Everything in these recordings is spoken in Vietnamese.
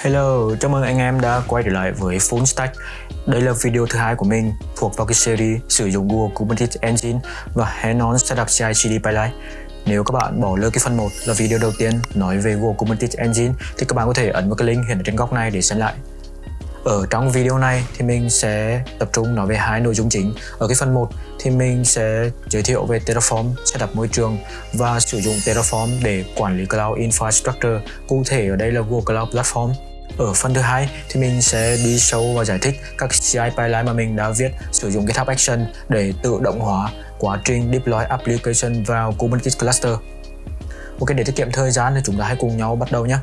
Hello, chào mừng anh em đã quay trở lại với Full Stack. Đây là video thứ hai của mình thuộc vào cái series sử dụng Google Kubernetes Engine và Hands-on Setup CI/CD Pipeline. Nếu các bạn bỏ lỡ cái phần 1 là video đầu tiên nói về Google Kubernetes Engine thì các bạn có thể ấn vào cái link hiện ở trên góc này để xem lại. Ở trong video này thì mình sẽ tập trung nói về hai nội dung chính. Ở cái phần 1 thì mình sẽ giới thiệu về Terraform, setup môi trường và sử dụng Terraform để quản lý Cloud Infrastructure. Cụ thể ở đây là Google Cloud Platform. Ở phần thứ hai thì mình sẽ đi sâu và giải thích các CI pipeline mà mình đã viết sử dụng GitHub Action để tự động hóa quá trình deploy application vào Kubernetes cluster. Ok, để tiết kiệm thời gian thì chúng ta hãy cùng nhau bắt đầu nhé.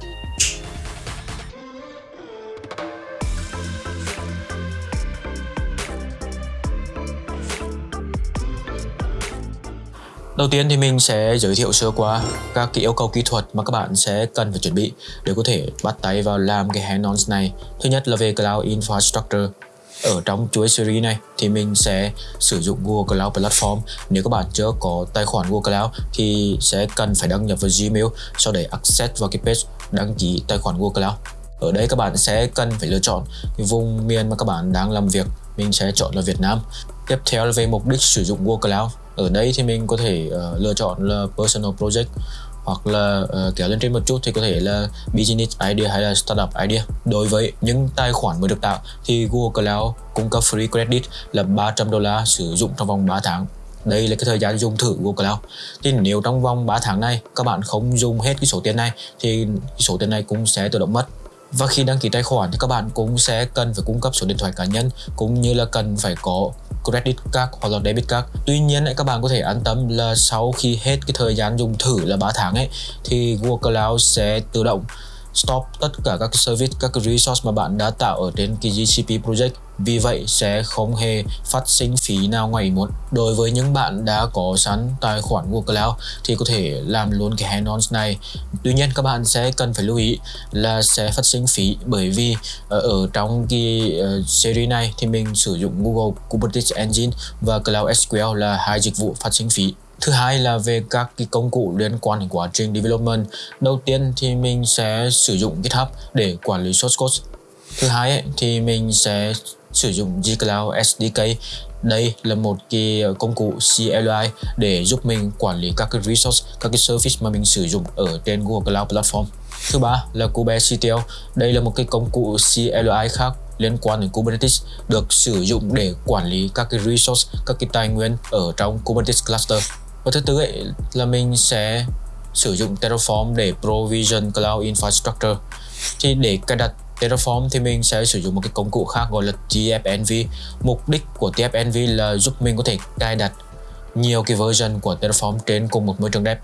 Đầu tiên thì mình sẽ giới thiệu sơ qua các cái yêu cầu kỹ thuật mà các bạn sẽ cần phải chuẩn bị để có thể bắt tay vào làm cái hands-on này. Thứ nhất là về Cloud Infrastructure. Ở trong chuỗi series này thì mình sẽ sử dụng Google Cloud Platform. Nếu các bạn chưa có tài khoản Google Cloud thì sẽ cần phải đăng nhập vào Gmail sau để access vào cái page đăng ký tài khoản Google Cloud. Ở đây các bạn sẽ cần phải lựa chọn cái vùng miền mà các bạn đang làm việc. Mình sẽ chọn là Việt Nam. Tiếp theo là về mục đích sử dụng Google Cloud ở đây thì mình có thể uh, lựa chọn là personal project hoặc là uh, kéo lên trên một chút thì có thể là business idea hay là startup idea. Đối với những tài khoản mới được tạo thì Google Cloud cung cấp free credit là 300 đô la sử dụng trong vòng 3 tháng. Đây là cái thời gian dùng thử Google Cloud. Thì nếu trong vòng 3 tháng này các bạn không dùng hết cái số tiền này thì cái số tiền này cũng sẽ tự động mất và khi đăng ký tài khoản thì các bạn cũng sẽ cần phải cung cấp số điện thoại cá nhân cũng như là cần phải có credit card hoặc là debit card. Tuy nhiên các bạn có thể an tâm là sau khi hết cái thời gian dùng thử là 3 tháng ấy, thì Google Cloud sẽ tự động stop tất cả các service, các resource mà bạn đã tạo ở trên cái GCP project. Vì vậy sẽ không hề phát sinh phí nào ngoài muốn. Đối với những bạn đã có sẵn tài khoản Google Cloud thì có thể làm luôn cái hands-on này. Tuy nhiên các bạn sẽ cần phải lưu ý là sẽ phát sinh phí bởi vì ờ, ở, trong cái ờ, series này thì mình sử dụng Google Kubernetes Engine và Cloud SQL là hai dịch vụ phát sinh phí Thứ hai là về các cái công cụ liên quan đến quá trình development. Đầu tiên thì mình sẽ sử dụng GitHub để quản lý source code. Thứ hai ấy, thì mình sẽ sử dụng gCloud SDK. Đây là một cái ờ, công cụ CLI để giúp mình quản lý các cái resource, các cái service mà mình sử dụng ở trên Google Cloud Platform. Thứ ba là kubectl. Đây là một cái công cụ CLI khác liên quan đến Kubernetes được sử dụng để quản lý các cái resource, các cái tài nguyên ở trong Kubernetes cluster. Và thứ tư ấy là mình sẽ sử dụng Terraform để provision cloud infrastructure. Thì để cài đặt Terraform thì mình sẽ sử dụng một cái công cụ khác gọi là TFNV. Mục đích của TFNV là giúp mình có thể cài đặt nhiều cái version của Terraform trên cùng một môi trường dev.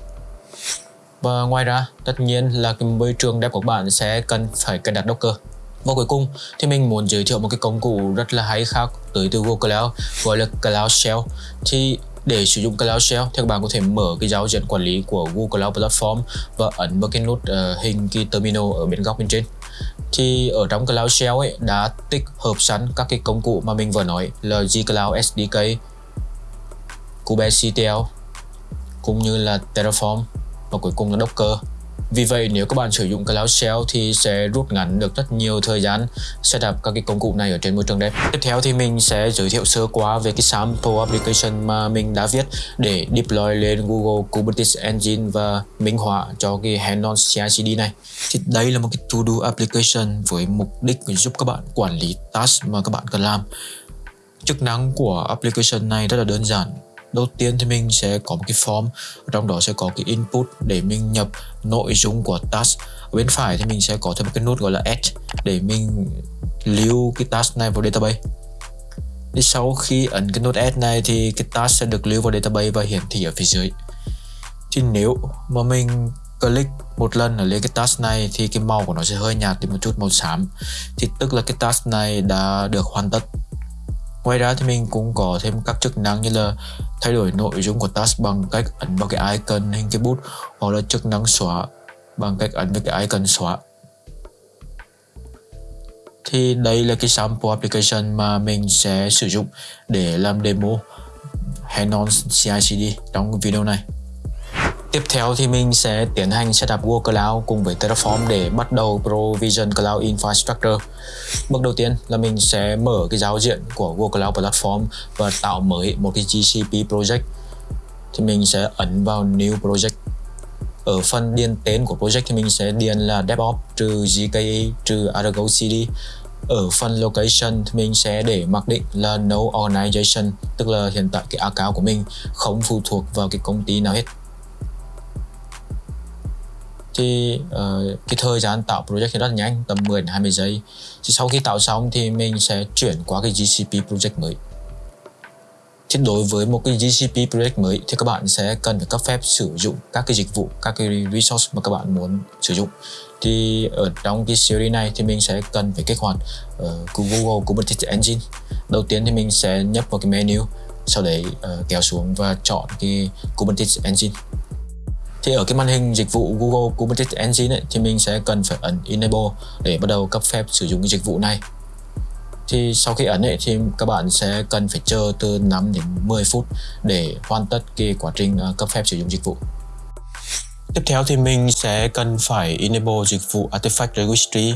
Và ngoài ra, tất nhiên là cái môi trường dev của bạn sẽ cần phải cài đặt Docker. Và cuối cùng thì mình muốn giới thiệu một cái công cụ rất là hay khác tới từ Google Cloud gọi là Cloud Shell. Thì để sử dụng Cloud Shell thì các bạn có thể mở cái giao diện quản lý của Google Cloud Platform và ấn vào cái nút uh, hình cái terminal ở bên góc bên trên. Thì ở trong Cloud Shell ấy đã tích hợp sẵn các cái công cụ mà mình vừa nói là gCloud SDK, kubectl cũng như là Terraform và cuối cùng là Docker vì vậy, nếu các bạn sử dụng Cloud Shell thì sẽ rút ngắn được rất nhiều thời gian setup các cái công cụ này ở trên môi trường dev. Tiếp theo thì mình sẽ giới thiệu sơ qua về cái sample application mà mình đã viết để deploy lên Google Kubernetes Engine và minh họa cho cái hands-on CI/CD này. Thì đây là một cái to-do application với mục đích giúp các bạn quản lý task mà các bạn cần làm. Chức năng của application này rất là đơn giản đầu tiên thì mình sẽ có một cái form, trong đó sẽ có cái input để mình nhập nội dung của task. Ở bên phải thì mình sẽ có thêm một cái nút gọi là add để mình lưu cái task này vào database. Thì sau khi ấn cái nút add này thì cái task sẽ được lưu vào database và hiển thị ở phía dưới. Thì nếu mà mình click một lần ở lên cái task này thì cái màu của nó sẽ hơi nhạt đi một chút, màu xám. Thì tức là cái task này đã được hoàn tất. Ngoài ra thì mình cũng có thêm các chức năng như là thay đổi nội dung của task bằng cách ấn vào cái icon hình cái bút hoặc là chức năng xóa bằng cách ấn vào cái icon xóa. Thì đây là cái sample application mà mình sẽ sử dụng để làm demo hands-on CI/CD trong video này. Tiếp theo thì mình sẽ tiến hành setup Google Cloud cùng với Terraform để bắt đầu Provision Cloud Infrastructure. Bước đầu tiên là mình sẽ mở cái giao diện của Google Cloud Platform và tạo mới một cái GCP project. Thì mình sẽ ấn vào New Project. Ở phần điền tên của project thì mình sẽ điền là DevOps trừ GKE trừ Argo CD. Ở phần location thì mình sẽ để mặc định là no organization, tức là hiện tại cái account của mình không phụ thuộc vào cái công ty nào hết thì uh, cái thời gian tạo project thì rất là nhanh tầm 10 đến 20 giây. Thì sau khi tạo xong thì mình sẽ chuyển qua cái GCP project mới. Thì đối với một cái GCP project mới thì các bạn sẽ cần phải cấp phép sử dụng các cái dịch vụ các cái resource mà các bạn muốn sử dụng. Thì ở trong cái series này thì mình sẽ cần phải kích hoạt uh, Google Kubernetes Engine. Đầu tiên thì mình sẽ nhấp vào cái menu sau đấy uh, kéo xuống và chọn cái Kubernetes Engine thì ở cái màn hình dịch vụ Google Kubernetes Engine ấy, thì mình sẽ cần phải ấn Enable để bắt đầu cấp phép sử dụng cái dịch vụ này thì sau khi ấn ấy, thì các bạn sẽ cần phải chờ từ 5 đến 10 phút để hoàn tất cái quá trình ờ, cấp phép sử dụng dịch vụ Tiếp theo thì mình sẽ cần phải enable dịch vụ Artifact Registry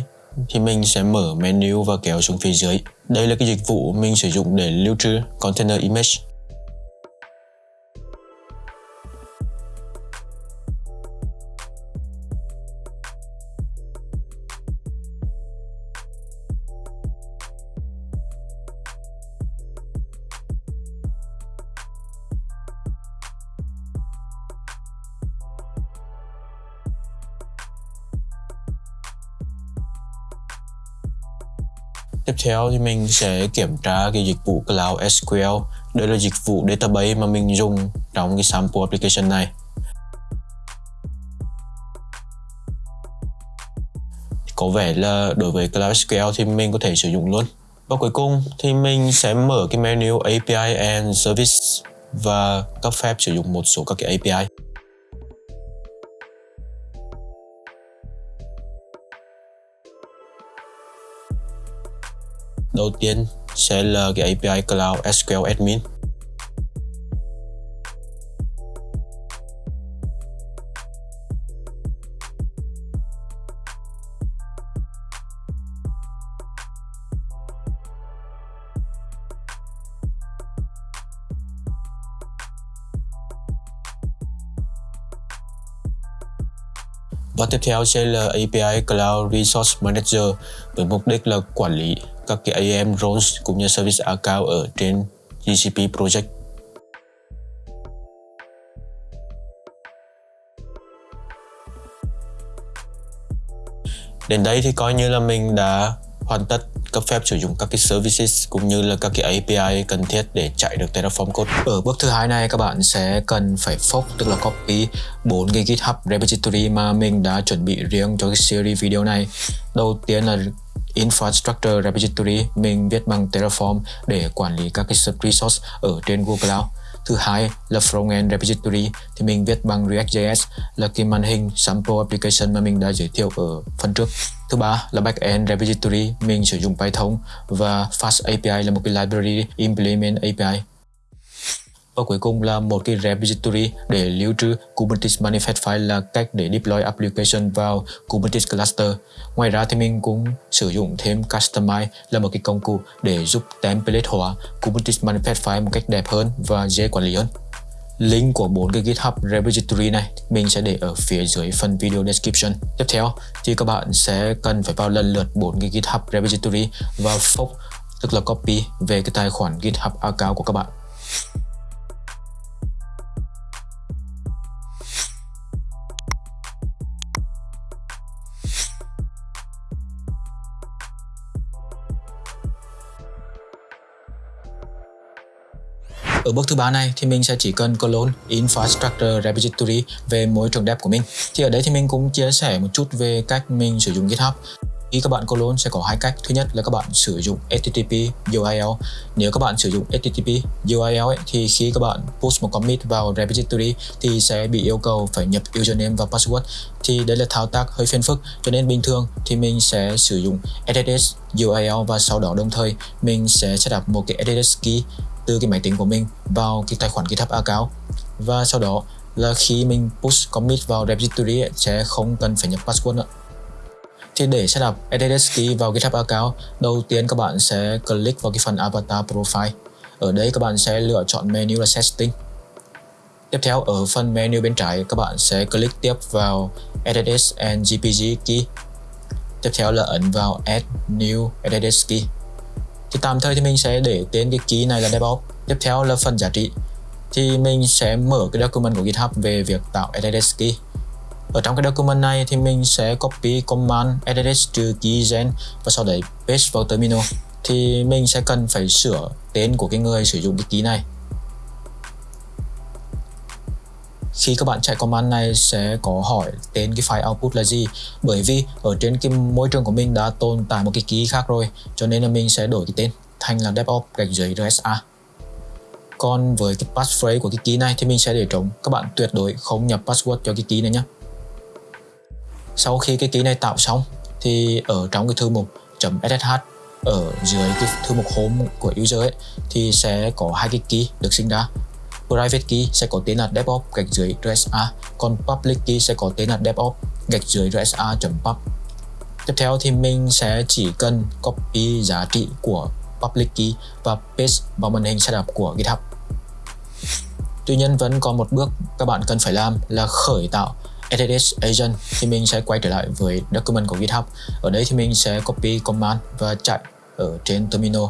thì mình sẽ mở menu và kéo xuống phía dưới. Đây là cái dịch vụ mình sử dụng để lưu trữ container image. Tiếp theo thì mình sẽ kiểm tra cái dịch vụ Cloud SQL. Đây là dịch vụ database mà mình dùng trong cái sample application này. Có vẻ là đối với Cloud SQL thì mình có thể sử dụng luôn. Và cuối cùng thì mình sẽ mở cái menu API and Service và cấp phép sử dụng một số các cái API. Đầu tiên sẽ là cái API Cloud SQL Admin. Và tiếp theo sẽ là API Cloud Resource Manager với mục đích là quản lý các cái AM roles cũng như service account ở trên GCP project. Đến đây thì coi như là mình đã hoàn tất cấp phép sử dụng các cái services cũng như là các cái API cần thiết để chạy được Terraform code. Ở bước thứ hai này, các bạn sẽ cần phải fork, tức là copy bốn cái GitHub repository mà mình đã chuẩn bị riêng cho cái series video này. Đầu tiên là Infrastructure Repository mình viết bằng Terraform để quản lý các cái resource ở trên Google Cloud. Thứ hai là Frontend Repository thì mình viết bằng React.js là cái màn hình sample application mà mình đã giới thiệu ở phần trước. Thứ ba là Backend Repository mình sử dụng Python và Fast API là một cái library implement API và cuối cùng là một cái repository để lưu trữ Kubernetes manifest file là cách để deploy application vào Kubernetes cluster. Ngoài ra thì mình cũng sử dụng thêm Customize là một cái công cụ để giúp template hóa Kubernetes manifest file một cách đẹp hơn và dễ quản lý hơn. Link của bốn cái GitHub repository này mình sẽ để ở phía dưới phần video description. Tiếp theo thì các bạn sẽ cần phải vào lần lượt bốn cái GitHub repository và fork tức là copy về cái tài khoản GitHub account của các bạn. Ở bước thứ ba này thì mình sẽ chỉ cần clone infrastructure repository về môi trường dev của mình. Thì ở đây thì mình cũng chia sẻ một chút về cách mình sử dụng GitHub. Khi các bạn clone sẽ có hai cách. Thứ nhất là các bạn sử dụng HTTP URL. Nếu các bạn sử dụng HTTP URL ấy, thì khi các bạn push một commit vào repository thì sẽ bị yêu cầu phải nhập username và password. Thì đây là thao tác hơi phiền phức cho nên bình thường thì mình sẽ sử dụng SSH URL và sau đó đồng thời mình sẽ setup một cái SSH key từ cái máy tính của mình vào cái tài khoản GitHub account và sau đó là khi mình push commit vào repository ấy, sẽ không cần phải nhập password nữa thì để setup SSH key vào GitHub account, đầu tiên các bạn sẽ click vào cái phần avatar profile. Ở đây các bạn sẽ lựa chọn menu là setting. Tiếp theo ở phần menu bên trái các bạn sẽ click tiếp vào SSH and GPG key. Tiếp theo là ấn vào add new SSH key. Thì tạm thời thì mình sẽ để tên cái key này là DevOps. Tiếp theo là phần giá trị. Thì mình sẽ mở cái document của GitHub về việc tạo edit key ở trong cái document này thì mình sẽ copy command edit trừ key gen và sau đấy paste vào terminal thì mình sẽ cần phải sửa tên của cái người sử dụng cái key này khi các bạn chạy command này sẽ có hỏi tên cái file output là gì. Bởi vì ở trên cái môi trường của mình đã tồn tại một cái key khác rồi, cho nên là mình sẽ đổi cái tên thành là devops gạch dưới rsa. Còn với cái passphrase của cái key này thì mình sẽ để trống. Các bạn tuyệt đối không nhập password cho cái key này nhé sau khi cái key này tạo xong, thì ở trong cái thư mục .ssh ở dưới cái thư mục home của user ấy, thì sẽ có hai cái key được sinh ra private key sẽ có tên là devops gạch dưới rsa còn public key sẽ có tên là devops gạch dưới rsa.pub tiếp theo thì mình sẽ chỉ cần copy giá trị của public key và paste vào màn hình setup của GitHub Tuy nhiên vẫn còn một bước các bạn cần phải làm là khởi tạo SSH agent thì mình sẽ quay trở lại với document của GitHub. Ở đây thì mình sẽ copy command và chạy ở trên terminal.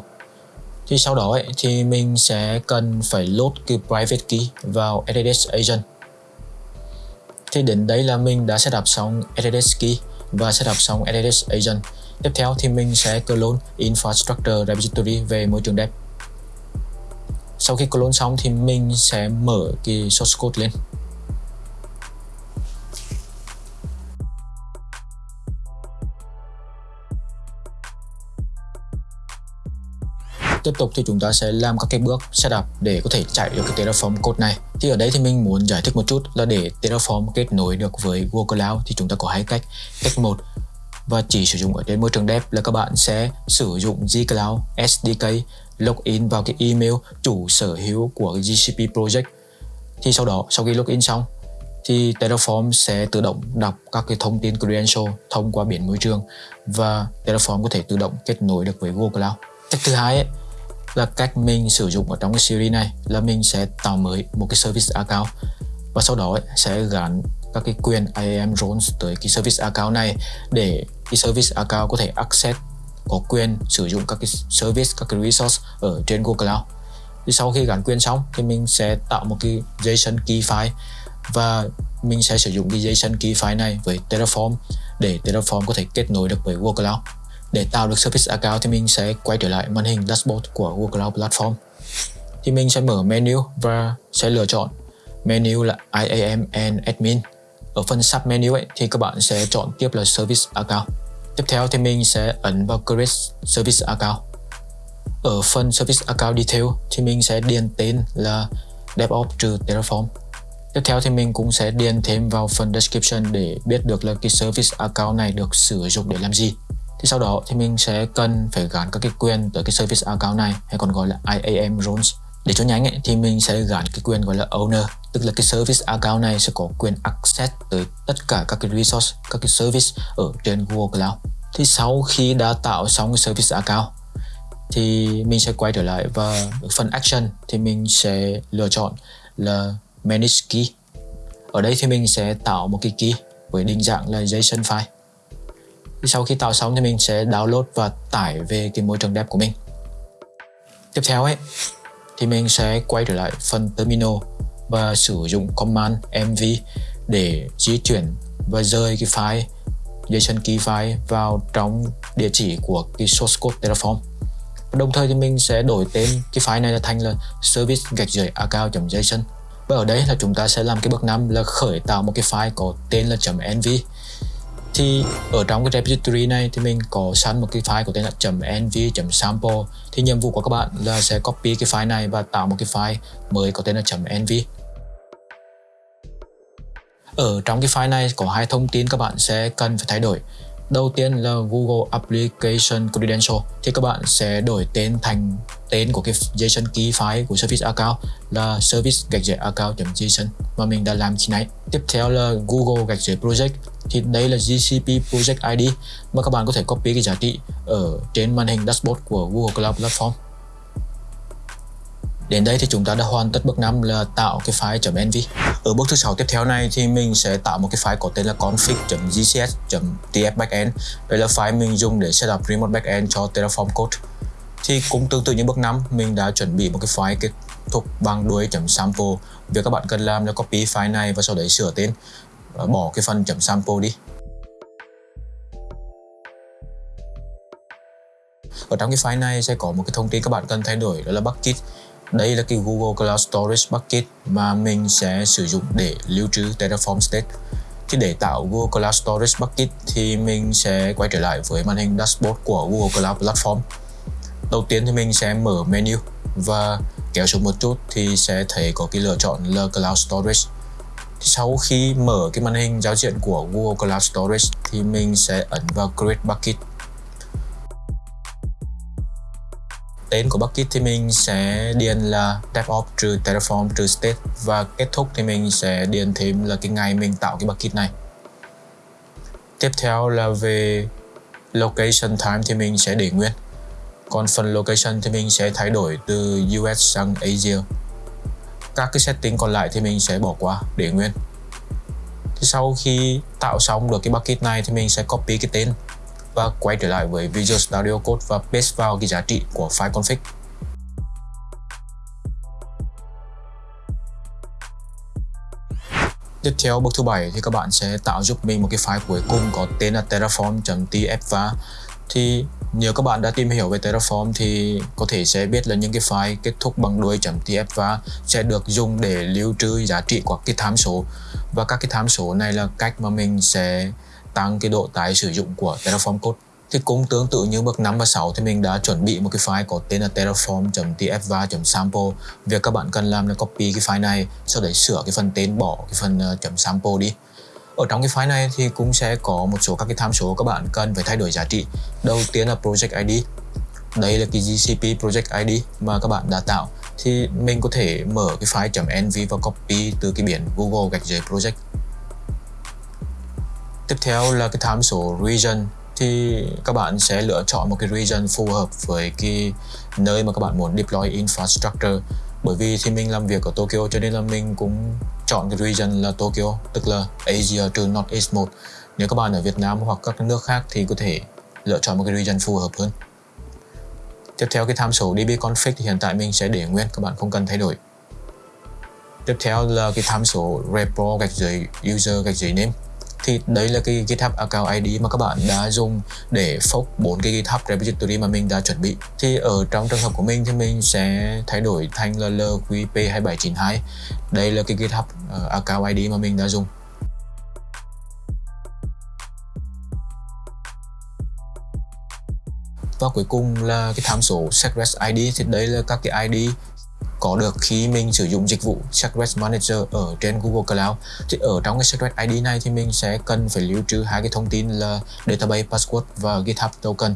Thì sau đó ấy, thì mình sẽ cần phải load cái private key vào SSH agent. Thì đến đây là mình đã setup xong SSH key và setup xong SSH agent. Tiếp theo thì mình sẽ clone infrastructure repository về môi trường dev. Sau khi clone xong thì mình sẽ mở cái source code lên tiếp tục thì chúng ta sẽ làm các cái bước setup để có thể chạy được cái Terraform code này. Thì ở đây thì mình muốn giải thích một chút là để Terraform kết nối được với Google Cloud thì chúng ta có hai cách. Cách một và chỉ sử dụng ở trên môi trường dev là các bạn sẽ sử dụng gCloud SDK login vào cái email chủ sở hữu của GCP project. Thì sau đó sau khi login xong thì Terraform sẽ tự động đọc các cái thông tin credential thông qua biển môi trường và Terraform có thể tự động kết nối được với Google Cloud. Cách thứ hai ấy, là cách mình sử dụng ở trong cái series này là mình sẽ tạo mới một cái service account và sau đó ấy, sẽ gắn các cái quyền IAM roles tới cái service account này để cái service account có thể access có quyền sử dụng các cái service, các cái resource ở trên Google Cloud. Thì sau khi gắn quyền xong thì mình sẽ tạo một cái JSON key file và mình sẽ sử dụng cái JSON key file này với Terraform để Terraform có thể kết nối được với Google Cloud. Để tạo được service account thì mình sẽ quay trở lại màn hình dashboard của Google Cloud Platform. Thì mình sẽ mở menu và sẽ lựa chọn menu là IAM and Admin. Ở phần sub menu ấy, thì các bạn sẽ chọn tiếp là Service Account. Tiếp theo thì mình sẽ ấn vào Create Service Account. Ở phần Service Account Detail thì mình sẽ điền tên là DevOps trừ Terraform. Tiếp theo thì mình cũng sẽ điền thêm vào phần description để biết được là cái service account này được sử dụng để làm gì thì sau đó thì mình sẽ cần phải gắn các cái quyền tới cái service account này hay còn gọi là IAM roles để cho nhanh ấy, thì mình sẽ gắn cái quyền gọi là owner. Tức là cái service account này sẽ có quyền access tới tất cả các cái resource các cái service ở trên Google Cloud. Thì sau khi đã tạo xong cái service account thì mình sẽ quay trở lại và phần action thì mình sẽ lựa chọn là manage key. Ở đây thì mình sẽ tạo một cái key với định dạng là JSON file thì sau khi tạo xong thì mình sẽ download và tải về cái môi trường đẹp của mình. Tiếp theo ấy, thì mình sẽ quay trở lại phần terminal và sử dụng command mv để di chuyển và rơi cái file, JSON key file vào trong địa chỉ của cái source code Terraform. Đồng thời thì mình sẽ đổi tên cái file này là thành là service gạch dưới account.json và ở đây là chúng ta sẽ làm cái bước năm là khởi tạo một cái file có tên là .env thì ở trong cái repository này thì mình có sẵn một cái file có tên là .nv.sample thì nhiệm vụ của các bạn là sẽ copy cái file này và tạo một cái file mới có tên là .nv ở trong cái file này có hai thông tin các bạn sẽ cần phải thay đổi. Đầu tiên là Google Application Credential. Thì các bạn sẽ đổi tên thành tên của cái JSON key file của service account là service gạch account.json mà mình đã làm khi nãy. Tiếp theo là Google gạch Project thì đây là GCP Project ID mà các bạn có thể copy cái giá trị ở trên màn hình dashboard của Google Cloud Platform. Đến đây thì chúng ta đã hoàn tất bước 5 là tạo cái file.env. Ở bước thứ sáu tiếp theo này thì mình sẽ tạo một cái file có tên là config.gcs.tf backend. Đây là file mình dùng để setup remote backend cho Terraform code. Thì cũng tương tự như bước 5, mình đã chuẩn bị một cái file kết thúc bằng đuôi.sample. Việc các bạn cần làm là copy file này và sau đấy sửa tên và bỏ cái phần chấm .sample đi. Ở trong cái file này sẽ có một cái thông tin các bạn cần thay đổi, đó là bucket đây là cái Google Cloud Storage Bucket mà mình sẽ sử dụng để lưu trữ Terraform State. Thì để tạo Google Cloud Storage Bucket thì mình sẽ quay trở lại với màn hình dashboard của Google Cloud Platform. Đầu tiên thì mình sẽ mở menu và kéo xuống một chút thì sẽ thấy có cái lựa chọn là Cloud Storage. Sau khi mở cái màn hình giao diện của Google Cloud Storage thì mình sẽ ấn vào Create Bucket. Tên của bucket thì mình sẽ điền là DevOps trừ Terraform trừ state và kết thúc thì mình sẽ điền thêm là cái ngày mình tạo cái bucket này. Tiếp theo là về location time thì mình sẽ để nguyên. Còn phần location thì mình sẽ thay đổi từ US sang Asia các cái setting còn lại thì mình sẽ bỏ qua để nguyên thì sau khi tạo xong được cái bucket này thì mình sẽ copy cái tên và quay trở lại với Visual Studio Code và paste vào cái giá trị của file config. Tiếp theo, bước thứ bảy thì các bạn sẽ tạo giúp mình một cái file cuối cùng có tên là terraform.tf thì nếu các bạn đã tìm hiểu về Terraform thì có thể sẽ biết là những cái file kết thúc bằng đuôi .tf sẽ được dùng để lưu trữ giá trị của cái tham số. Và các cái tham số này là cách mà mình sẽ tăng cái độ tái sử dụng của Terraform code. Thì cũng tương tự như bước 5 và 6 thì mình đã chuẩn bị một cái file có tên là terraform.tfva.sample việc các bạn cần làm là copy cái file này sau đấy sửa cái phần tên bỏ cái phần uh, .sample đi ở trong cái file này thì cũng sẽ có một số các cái tham số các bạn cần phải thay đổi giá trị. Đầu tiên là project ID đây là cái GCP project ID mà các bạn đã tạo. Thì mình có thể mở cái file .env và copy từ cái biển Google gạch dưới project. Tiếp theo là cái tham số region. Thì các bạn sẽ lựa chọn một cái region phù hợp với cái nơi mà các bạn muốn deploy infrastructure bởi vì thì mình làm việc ở Tokyo cho nên là mình cũng chọn cái region là Tokyo, tức là Asia trừ Northeast 1 nếu các bạn ở Việt Nam hoặc các nước khác thì có thể lựa chọn một cái region phù hợp hơn. Tiếp theo cái tham số DB config thì hiện tại mình sẽ để nguyên, các bạn không cần thay đổi. Tiếp theo là cái tham số repo gạch dưới user gạch dưới name thì đấy là cái GitHub account ID mà các bạn đã dùng để fork bốn cái GitHub repository mà mình đã chuẩn bị. Thì ở trong trường hợp của mình thì mình sẽ thay đổi thành là LQP2792 đây là cái GitHub ờ, account ID mà mình đã dùng. Và cuối cùng là cái tham số secret ID thì đây là các cái ID có được khi mình sử dụng dịch vụ Secret Manager ở trên Google Cloud. Thì ở trong cái Secret ID này thì mình sẽ cần phải lưu trữ hai cái thông tin là Database, Password và GitHub Token.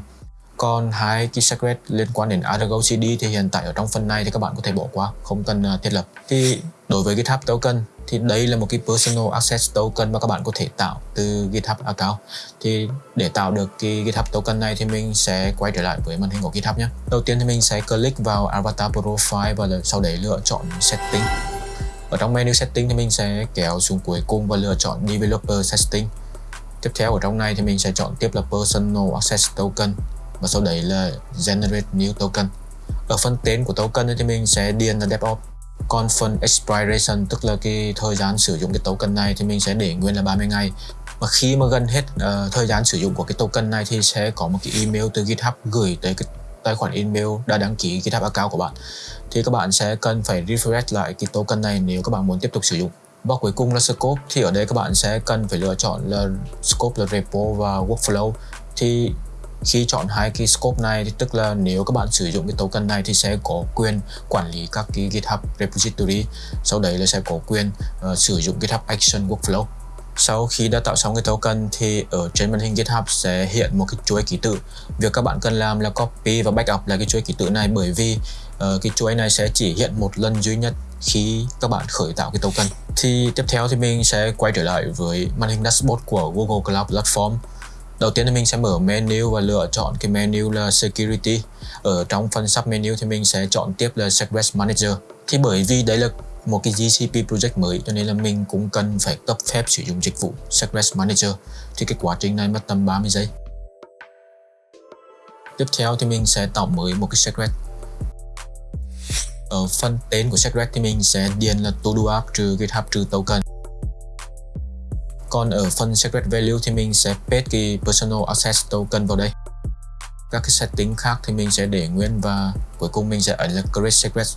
Còn hai cái secret liên quan đến Argo CD thì hiện tại ở trong phần này thì các bạn có thể bỏ qua, không cần à, thiết lập. Thì đối với GitHub Token thì đây là một cái personal access token mà các bạn có thể tạo từ GitHub account. Thì để tạo được cái GitHub token này thì mình sẽ quay trở lại với màn hình của GitHub nhé. Đầu tiên thì mình sẽ click vào avatar profile và sau đấy lựa chọn setting. Ở trong menu setting thì mình sẽ kéo xuống cuối cùng và lựa chọn developer setting. Tiếp theo ở trong này thì mình sẽ chọn tiếp là personal access token và sau đấy là generate new token. Ở phần tên của token thì mình sẽ điền là DevOps. Confirm phần expiration tức là cái thời gian sử dụng cái token này thì mình sẽ để nguyên là 30 ngày. Và khi mà gần hết uh, thời gian sử dụng của cái token này thì sẽ có một cái email từ GitHub gửi tới cái tài khoản email đã đăng ký GitHub account của bạn. Thì các bạn sẽ cần phải refresh lại cái token này nếu các bạn muốn tiếp tục sử dụng. Và cuối cùng là scope thì ở đây các bạn sẽ cần phải lựa chọn là scope là repo và workflow. Thì khi chọn hai cái scope này thì tức là nếu các bạn sử dụng cái token này thì sẽ có quyền quản lý các cái GitHub repository sau đấy là sẽ có quyền uh, sử dụng GitHub Action Workflow Sau khi đã tạo xong cái token thì ở trên màn hình GitHub sẽ hiện một cái chuỗi ký tự. Việc các bạn cần làm là copy và backup lại cái chuỗi ký tự này bởi vì uh, cái chuỗi này sẽ chỉ hiện một lần duy nhất khi các bạn khởi tạo cái token. Thì tiếp theo thì mình sẽ quay trở lại với màn hình dashboard của Google Cloud Platform. Đầu tiên thì mình sẽ mở menu và lựa chọn cái menu là Security. Ở trong phần sub menu thì mình sẽ chọn tiếp là Secret Manager. Thì bởi vì đấy là một cái GCP project mới, cho nên là mình cũng cần phải cấp phép sử dụng dịch vụ Secret Manager thì cái quá trình này mất tầm 30 giây tiếp theo thì mình sẽ tạo mới một cái secret ở phần tên của secret thì mình sẽ điền là to do app trừ github trừ token còn ở phần secret value thì mình sẽ paste cái personal access token vào đây. Các cái setting khác thì mình sẽ để nguyên và cuối cùng mình sẽ ấn là create secret.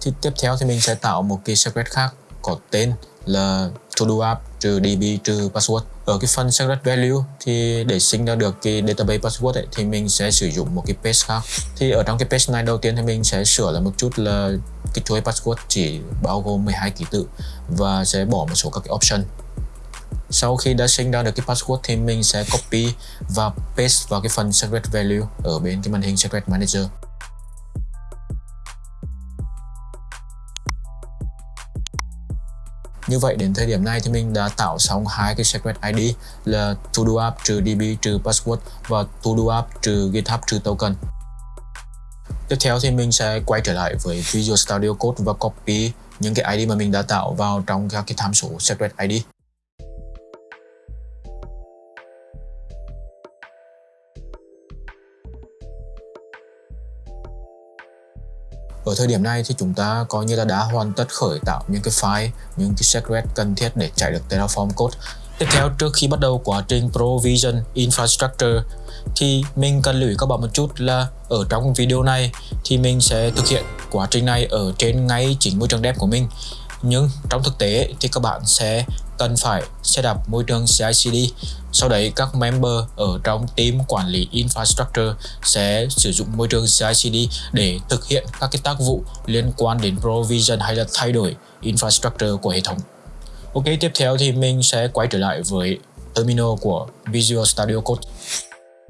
Thì tiếp theo thì mình sẽ tạo một cái secret khác có tên là to do app trừ db trừ password. Ở cái phần secret value thì để sinh ra được cái database password ấy, thì mình sẽ sử dụng một cái page khác. Thì ở trong cái page này đầu tiên thì mình sẽ sửa lại một chút là cái chuỗi password chỉ bao gồm 12 ký tự và sẽ bỏ một số các cái option. Sau khi đã sinh ra được cái password thì mình sẽ copy và paste vào cái phần secret value ở bên cái màn hình secret manager. Như vậy, đến thời điểm này thì mình đã tạo xong hai cái secret ID là TodoApp trừ DB trừ password và TodoApp trừ GitHub trừ token Tiếp theo thì mình sẽ quay trở lại với Visual Studio Code và copy những cái ID mà mình đã tạo vào trong các cái tham số secret ID. Ở thời điểm này thì chúng ta coi như là đã hoàn tất khởi tạo những cái file, những cái secret cần thiết để chạy được Terraform code. Tiếp theo trước khi bắt đầu quá trình provision infrastructure thì mình cần lưu ý các bạn một chút là ở trong video này thì mình sẽ thực hiện quá trình này ở trên ngay chính môi trường đẹp của mình nhưng trong thực tế thì các bạn sẽ cần phải setup môi trường CI/CD. Sau đấy các member ở trong team quản lý infrastructure sẽ sử dụng môi trường CI/CD để thực hiện các cái tác vụ liên quan đến provision hay là thay đổi infrastructure của hệ thống. Ok, tiếp theo thì mình sẽ quay trở lại với terminal của Visual Studio Code.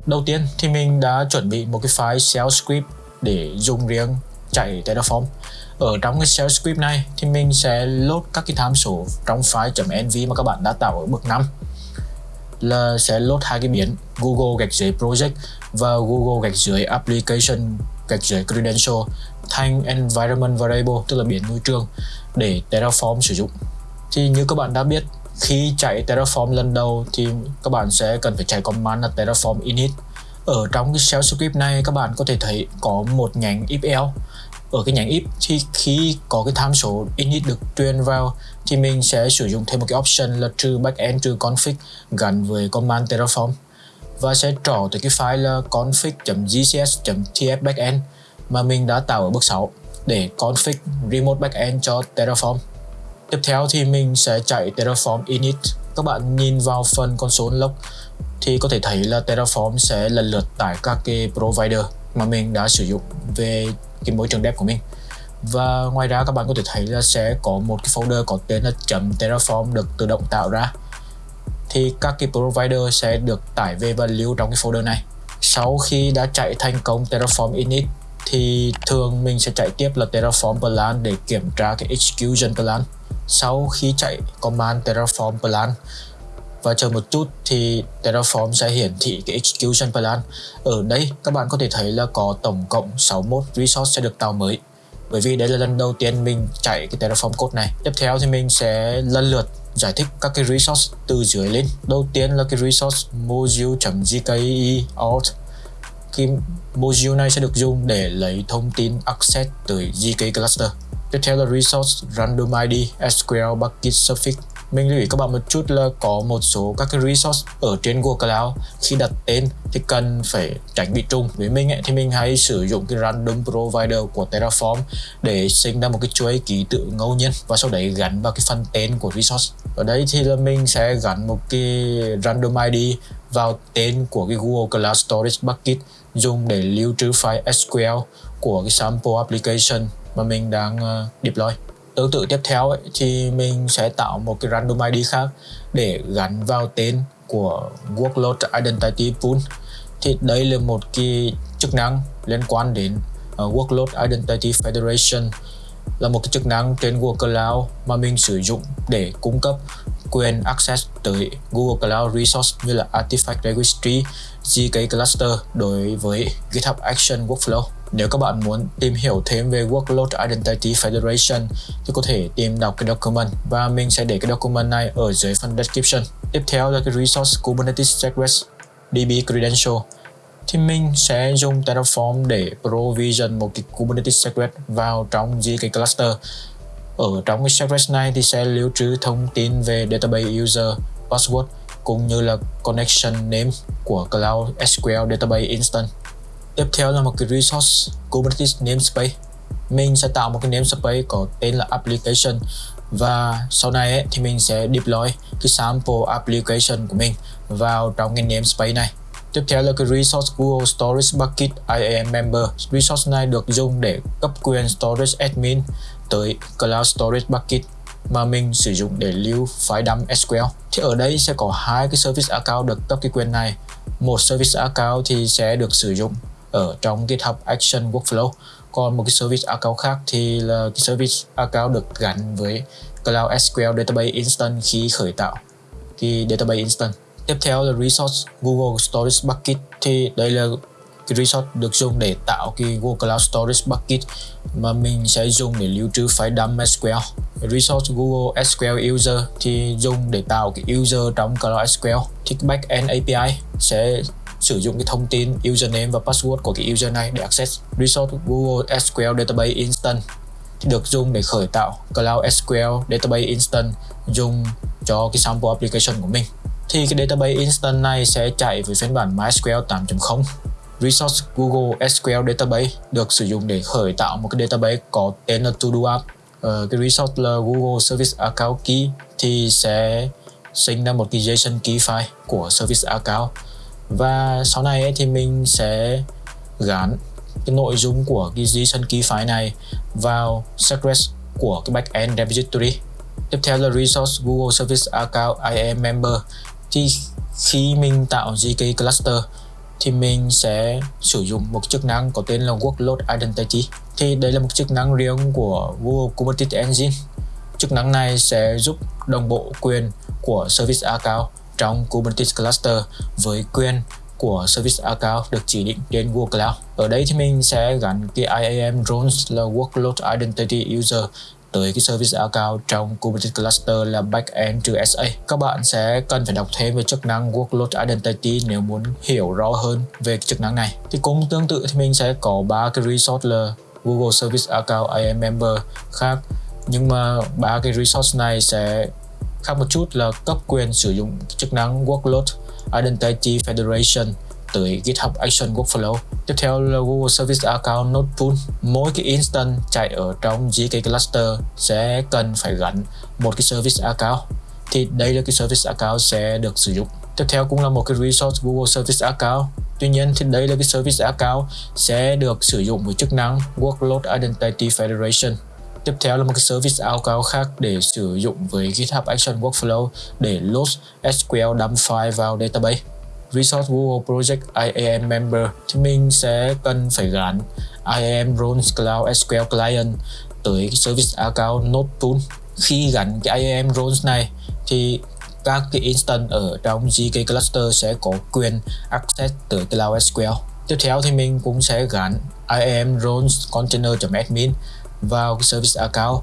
Đầu tiên thì mình đã chuẩn bị một cái file shell script để dùng riêng chạy Terraform ở trong cái shell script này thì mình sẽ load các cái tham số trong file .env mà các bạn đã tạo ở bước 5 là sẽ load hai cái biến Google gạch dưới project và Google gạch dưới application, gạch dưới credential thành environment variable, tức là biến môi trường, để Terraform sử dụng. Thì như các bạn đã biết, khi chạy Terraform lần đầu thì các bạn sẽ cần phải chạy command là Terraform init. Ở trong cái shell script này, các bạn có thể thấy có một nhánh if else ở cái nhánh if thì khi có cái tham số init được truyền vào, thì mình sẽ sử dụng thêm một cái option là trừ backend trừ config gắn với command terraform và sẽ trỏ tới cái file là config.gcs.tf backend mà mình đã tạo ở bước 6 để config remote backend cho Terraform. Tiếp theo thì mình sẽ chạy Terraform init. Các bạn nhìn vào phần console log thì có thể thấy là Terraform sẽ lần lượt tải các cái provider mà mình đã sử dụng về cái môi trường đẹp của mình. Và ngoài ra các bạn có thể thấy là sẽ có một cái folder có tên là .terraform được tự động tạo ra. Thì các cái provider sẽ được tải về và lưu trong cái folder này. Sau khi đã chạy thành công Terraform init, thì thường mình sẽ chạy tiếp là Terraform plan để kiểm tra cái execution plan. Sau khi chạy command Terraform plan và chờ một chút thì Terraform sẽ hiển thị cái execution plan. Ở đây, các bạn có thể thấy là có tổng cộng 61 resource sẽ được tạo mới. Bởi vì đây là lần đầu tiên mình chạy cái Terraform code này. Tiếp theo thì mình sẽ lần lượt giải thích các cái resource từ dưới lên. Đầu tiên là cái resource module.gke alt cái module này sẽ được dùng để lấy thông tin access từ GK cluster. Tiếp theo là resource random ID SQL bucket suffix mình lưu ý các bạn một chút là có một số các cái resource ở trên Google Cloud. Khi đặt tên thì cần phải tránh bị trùng. Với mình ấy, thì mình hay sử dụng cái random provider của Terraform để sinh ra một cái chuỗi ký tự ngẫu nhiên và sau đấy gắn vào cái phần tên của resource. Ở đây thì là mình sẽ gắn một cái random ID vào tên của cái Google Cloud Storage Bucket dùng để lưu trữ file SQL của cái sample application mà mình đang ờ, deploy tương tự tiếp theo ấy, thì mình sẽ tạo một cái random ID khác để gắn vào tên của workload identity pool thì đây là một cái chức năng liên quan đến uh, workload identity federation là một cái chức năng trên Google Cloud mà mình sử dụng để cung cấp quyền access tới Google Cloud Resource như là Artifact Registry, GK Cluster đối với GitHub Action Workflow. Nếu các bạn muốn tìm hiểu thêm về Workload Identity Federation thì có thể tìm đọc cái document và mình sẽ để cái document này ở dưới phần description. Tiếp theo là cái Resource Kubernetes Secrets DB Credential thì mình sẽ dùng Terraform để provision một cái Kubernetes secret vào trong GK cluster. Ở trong cái secret này thì sẽ lưu trữ thông tin về database user, password cũng như là connection name của Cloud SQL Database Instance. Tiếp theo là một cái resource Kubernetes namespace. Mình sẽ tạo một cái namespace có tên là application và sau này ấy, thì mình sẽ deploy cái sample application của mình vào trong cái namespace này. Tiếp theo là cái resource Google Storage Bucket IAM Member. Resource này được dùng để cấp quyền storage admin tới Cloud Storage Bucket mà mình sử dụng để lưu file dump SQL. Thì ở đây sẽ có hai cái service account được cấp cái quyền này. Một service account thì sẽ được sử dụng ở trong GitHub Action Workflow. Còn một cái service account khác thì là cái service account được gắn với Cloud SQL Database Instance khi khởi tạo cái database instance. Tiếp theo là resource Google Storage Bucket thì đây là cái resource được dùng để tạo cái Google Cloud Storage Bucket mà mình sẽ dùng để lưu trữ file dump SQL. Resource Google SQL User thì dùng để tạo cái user trong Cloud SQL. Thì backend API sẽ sử dụng cái thông tin username và password của cái user này để access. Resource Google SQL Database Instance thì được dùng để khởi tạo Cloud SQL Database Instance dùng cho cái sample application của mình. Thì cái database instance này sẽ chạy với phiên bản MySQL 8.0 Resource Google SQL Database được sử dụng để khởi tạo một cái database có tên là To-Do App. Ờ, cái resource là Google Service Account Key thì sẽ sinh ra một cái JSON key file của Service Account và sau này ấy, thì mình sẽ gắn cái nội dung của cái JSON key file này vào secret của cái backend repository. Tiếp theo là resource Google Service Account IAM Member. Thì khi mình tạo GK cluster thì mình sẽ sử dụng một chức năng có tên là Workload Identity. Thì đây là một chức năng riêng của Google Kubernetes Engine. Chức năng này sẽ giúp đồng bộ quyền của Service Account trong Kubernetes Cluster với quyền của Service Account được chỉ định đến Google Cloud. Ở đây thì mình sẽ gắn cái IAM roles là Workload Identity User tới cái service account trong Kubernetes cluster là backend trừ SA. Các bạn sẽ cần phải đọc thêm về chức năng workload identity nếu muốn hiểu rõ hơn về cái chức năng này. Thì cũng tương tự thì mình sẽ có ba cái resource là Google Service Account IAM Member khác nhưng mà ba cái resource này sẽ khác một chút là cấp quyền sử dụng chức năng workload identity federation tới GitHub Action Workflow. Tiếp theo là Google Service Account Node Pool. Mỗi cái instance chạy ở trong GK cluster sẽ cần phải gắn một cái service account. Thì đây là cái service account sẽ được sử dụng. Tiếp theo cũng là một cái resource Google Service Account. Tuy nhiên thì đây là cái service account sẽ được sử dụng với chức năng Workload Identity Federation. Tiếp theo là một cái service account khác để sử dụng với GitHub Action Workflow để load SQL dump file vào database. Resource Google Project IAM Member thì mình sẽ cần phải gắn IAM Roles Cloud SQL Client tới cái Service Account Node Tool. Khi gắn cái IAM Roles này thì các cái instance ở trong GK cluster sẽ có quyền access tới Cloud SQL. Tiếp theo thì mình cũng sẽ gắn IAM roles container.admin vào cái service account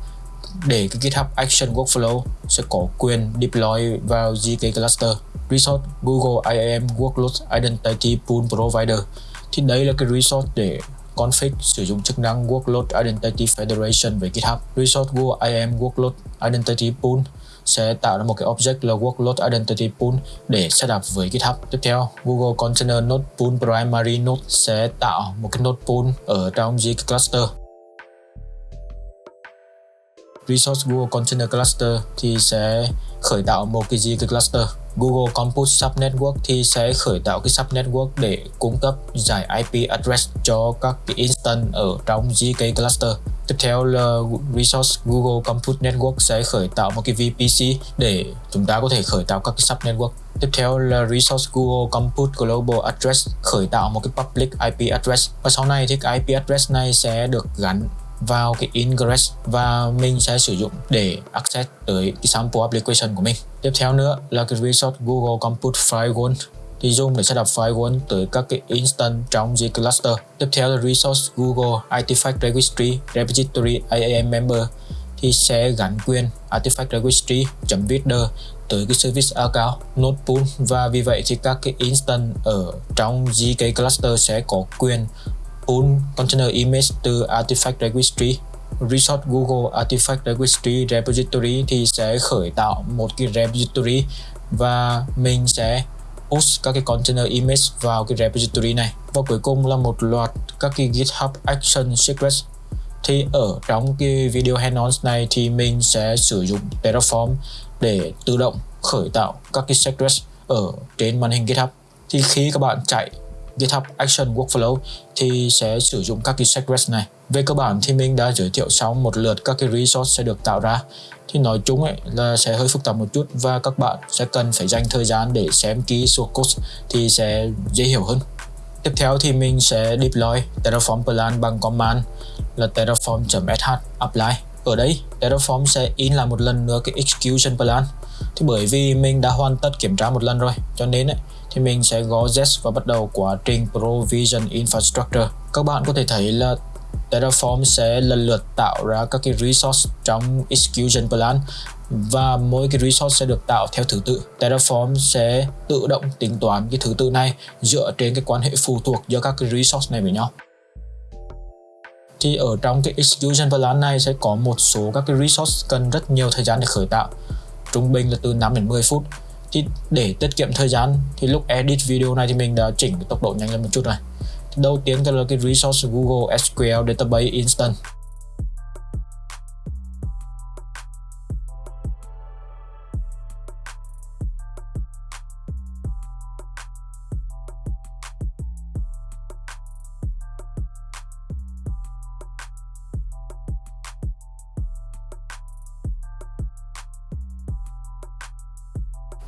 để cái GitHub Action Workflow sẽ có quyền deploy vào GK cluster resource Google IAM Workload Identity Pool Provider thì đây là cái resource để config sử dụng chức năng Workload Identity Federation với GitHub. Resource Google IAM Workload Identity Pool sẽ tạo ra một cái object là workload identity pool để setup với GitHub. Tiếp theo, Google Container Node Pool Primary Node sẽ tạo một cái node pool ở trong G cluster. Resource Google Container Cluster thì sẽ khởi tạo một cái G cluster. Google Compute Subnetwork thì sẽ khởi tạo cái subnetwork để cung cấp giải IP address cho các cái instance ở trong GK cluster. Tiếp theo là Resource Google Compute Network sẽ khởi tạo một cái VPC để chúng ta có thể khởi tạo các cái subnetwork. Tiếp theo là Resource Google Compute Global Address khởi tạo một cái public IP address và sau này thì cái IP address này sẽ được gắn vào cái ingress và mình sẽ sử dụng để access tới cái sample application của mình. Tiếp theo nữa là cái resource Google Compute Firewall thì dùng để setup firewall tới các cái instance trong G cluster. Tiếp theo là resource Google Artifact Registry, Repository IAM member thì sẽ gắn quyền Artifact Registry .reader tới cái service account node pool và vì vậy thì các cái instance ở trong GK cluster sẽ có quyền pull container image từ Artifact Registry. Resource Google Artifact Registry Repository thì sẽ khởi tạo một cái repository và mình sẽ post các cái container image vào cái repository này. Và cuối cùng là một loạt các cái GitHub Action Secrets. Thì ở trong cái video hands-on này thì mình sẽ sử dụng Terraform để tự động khởi tạo các cái secrets ở trên màn hình GitHub. Thì khi các bạn chạy GitHub Action Workflow thì sẽ sử dụng các cái secrets này. Về cơ bản thì mình đã giới thiệu xong một lượt các cái resource sẽ được tạo ra. Thì nói chung ấy là sẽ hơi phức tạp một chút và các bạn sẽ cần phải dành thời gian để xem ký source code thì sẽ dễ hiểu hơn. Tiếp theo thì mình sẽ deploy Terraform plan bằng command là terraform.sh apply. Ở đây Terraform sẽ in lại một lần nữa cái execution plan. Thì bởi vì mình đã hoàn tất kiểm tra một lần rồi cho nên ấy, thì mình sẽ gõ yes và bắt đầu quá trình provision infrastructure. Các bạn có thể thấy là Terraform sẽ lần lượt tạo ra các cái resource trong execution plan và mỗi cái resource sẽ được tạo theo thứ tự. Terraform sẽ tự động tính toán cái thứ tự này dựa trên cái quan hệ phụ thuộc giữa các cái resource này với nhau. Thì ở trong cái execution plan này sẽ có một số các cái resource cần rất nhiều thời gian để khởi tạo. Trung bình là từ 5 đến 10 phút thì để tiết kiệm thời gian, thì lúc edit video này thì mình đã chỉnh cái tốc độ nhanh lên một chút này. thì đầu tiên là cái resource Google SQL Database Instance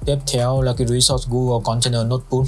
tiếp theo là cái resource Google Container Notebook.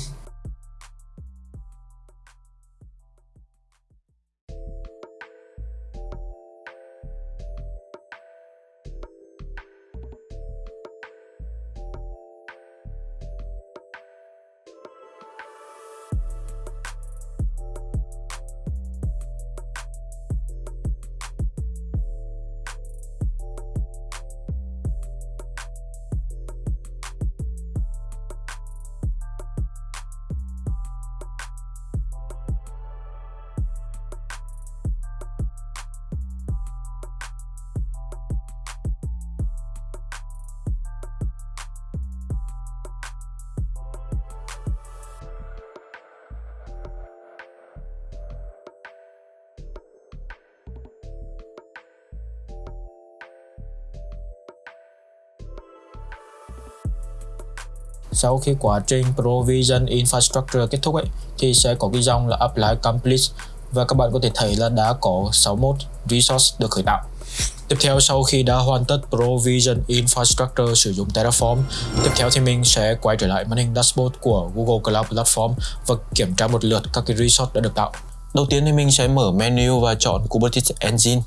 Sau khi quá trình provision infrastructure kết thúc ấy thì sẽ có cái dòng là apply complete và các bạn có thể thấy là đã có 61 resource được khởi tạo Tiếp theo sau khi đã hoàn tất Provision Infrastructure sử dụng Terraform, tiếp theo thì mình sẽ quay trở lại màn hình dashboard của Google Cloud Platform và kiểm tra một lượt các cái resource đã được tạo. Đầu tiên thì mình sẽ mở menu và chọn Kubernetes Engine.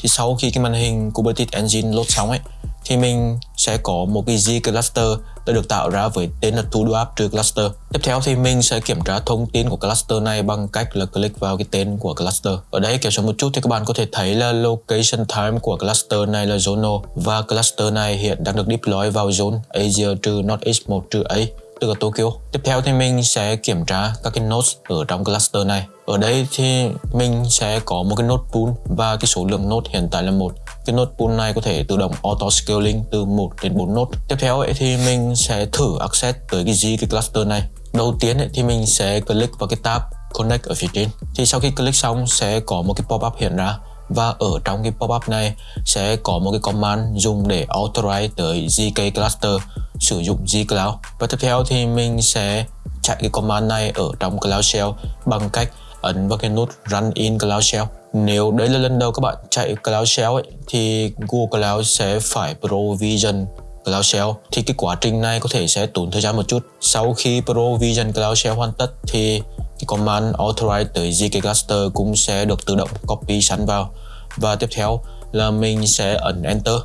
Thì sau khi cái màn hình Kubernetes Engine load xong ấy, thì mình sẽ có một cái Z cluster đã được tạo ra với tên là to do trừ cluster. Tiếp theo thì mình sẽ kiểm tra thông tin của cluster này bằng cách là click vào cái tên của cluster. Ở đây kéo xuống một chút thì các bạn có thể thấy là location time của cluster này là Zono và cluster này hiện đang được deploy vào zone Asia trừ Northeast 1 trừ A từ Tokyo. Tiếp theo thì mình sẽ kiểm tra các cái nodes ở trong cluster này. Ở đây thì mình sẽ có một cái node pool và cái số lượng node hiện tại là một. Cái node pool này có thể tự động auto scaling từ 1 đến 4 node. Tiếp theo ấy, thì mình sẽ thử access tới cái gì cái cluster này. Đầu tiên ấy, thì mình sẽ click vào cái tab connect ở phía trên. Thì sau khi click xong sẽ có một cái pop-up hiện ra và ở trong cái pop-up này sẽ có một cái command dùng để authorize tới GK cluster sử dụng GCloud và tiếp theo thì mình sẽ chạy cái command này ở trong Cloud Shell bằng cách ấn vào cái nút Run in Cloud Shell. Nếu đấy là lần đầu các bạn chạy Cloud Shell ấy, thì Google Cloud sẽ phải provision Cloud Shell. Thì cái quá trình này có thể sẽ tốn thời gian một chút. Sau khi provision Cloud Shell hoàn tất thì command authorize tới ZK cluster cũng sẽ được tự động copy sẵn vào. Và tiếp theo là mình sẽ ấn enter.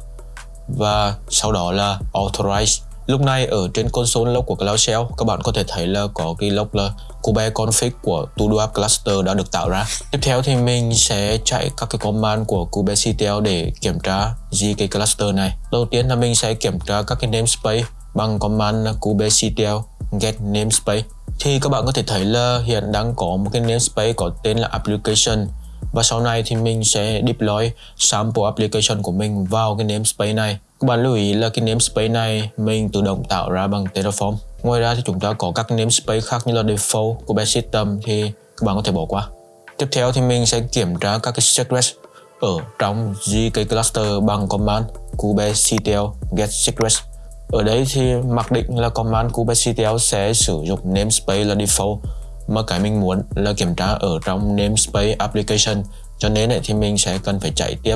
Và sau đó là authorize. Lúc này ở trên console log của Cloud Shell, các bạn có thể thấy là có cái log là kube config của todo app cluster đã được tạo ra. Tiếp theo thì mình sẽ chạy các cái command của kubectl để kiểm tra gk cluster này. Đầu tiên là mình sẽ kiểm tra các cái namespace bằng command kubectl get namespace thì các bạn có thể thấy là hiện đang có một cái namespace có tên là application. Và sau này thì mình sẽ deploy sample application của mình vào cái namespace này. Các bạn lưu ý là cái namespace này mình tự động tạo ra bằng Terraform. Ngoài ra thì chúng ta có các namespace khác như là default của base system thì các bạn có thể bỏ qua. Tiếp theo thì mình sẽ kiểm tra các cái secrets ở trong GK cluster bằng command kubectl get secrets ở đây thì mặc định là command kubectl sẽ sử dụng namespace là default. Mà cái mình muốn là kiểm tra ở trong namespace application. Cho nên thì mình sẽ cần phải chạy tiếp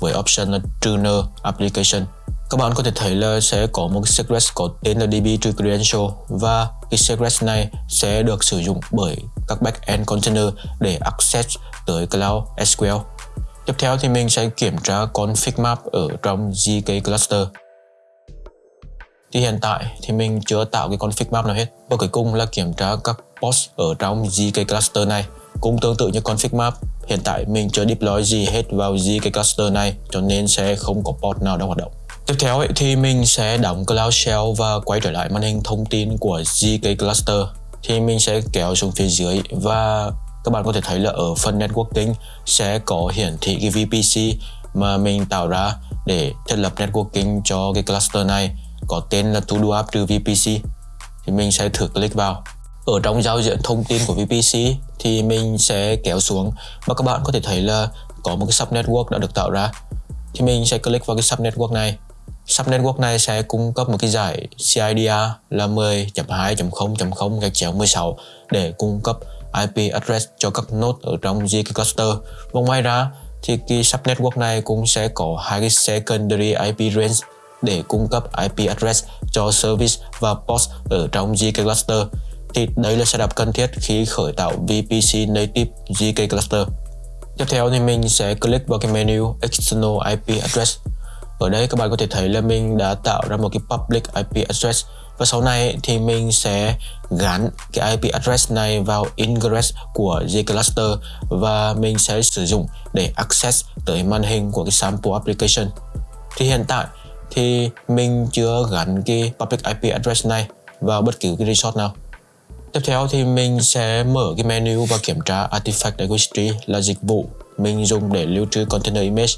với option là tuner application. Các bạn có thể thấy là sẽ có một secret có tên là db trừ credential. Và cái secret này sẽ được sử dụng bởi các backend container để access tới cloud SQL tiếp theo thì mình sẽ kiểm tra config map ở trong GK cluster thì hiện tại thì mình chưa tạo cái config map nào hết. Và cuối cùng là kiểm tra các post ở trong GK cluster này cũng tương tự như config map. Hiện tại mình chưa deploy gì hết vào GK cluster này cho nên sẽ không có port nào đang hoạt động. Tiếp theo ấy, thì mình sẽ đóng Cloud Shell và quay trở lại màn hình thông tin của GK Cluster. Thì mình sẽ kéo xuống phía dưới và các bạn có thể thấy là ở phần networking sẽ có hiển thị cái VPC mà mình tạo ra để thiết lập networking cho cái cluster này có tên là to do app trừ VPC thì mình sẽ thử click vào. Ở trong giao diện thông tin của VPC thì mình sẽ kéo xuống. Và các bạn có thể thấy là có một cái sub network đã được tạo ra. Thì mình sẽ click vào cái sub network này. Sub network này sẽ cung cấp một cái giải CIDR là 10.2.0.0 gạch chéo 16 để cung cấp IP address cho các node ở trong GK cluster. Và ngoài ra thì cái sub network này cũng sẽ có hai cái secondary IP range để cung cấp IP address cho service và post ở trong GK cluster. Thì đấy là setup cần thiết khi khởi tạo VPC native GK cluster. Tiếp theo thì mình sẽ click vào cái menu External IP address ở đây các bạn có thể thấy là mình đã tạo ra một cái public IP address và sau này thì mình sẽ gắn cái IP address này vào ingress của Cluster và mình sẽ sử dụng để access tới màn hình của cái sample application. Thì hiện tại thì mình chưa gắn cái public IP address này vào bất cứ cái resort nào. Tiếp theo thì mình sẽ mở cái menu và kiểm tra Artifact Registry là dịch vụ mình dùng để lưu trữ container image.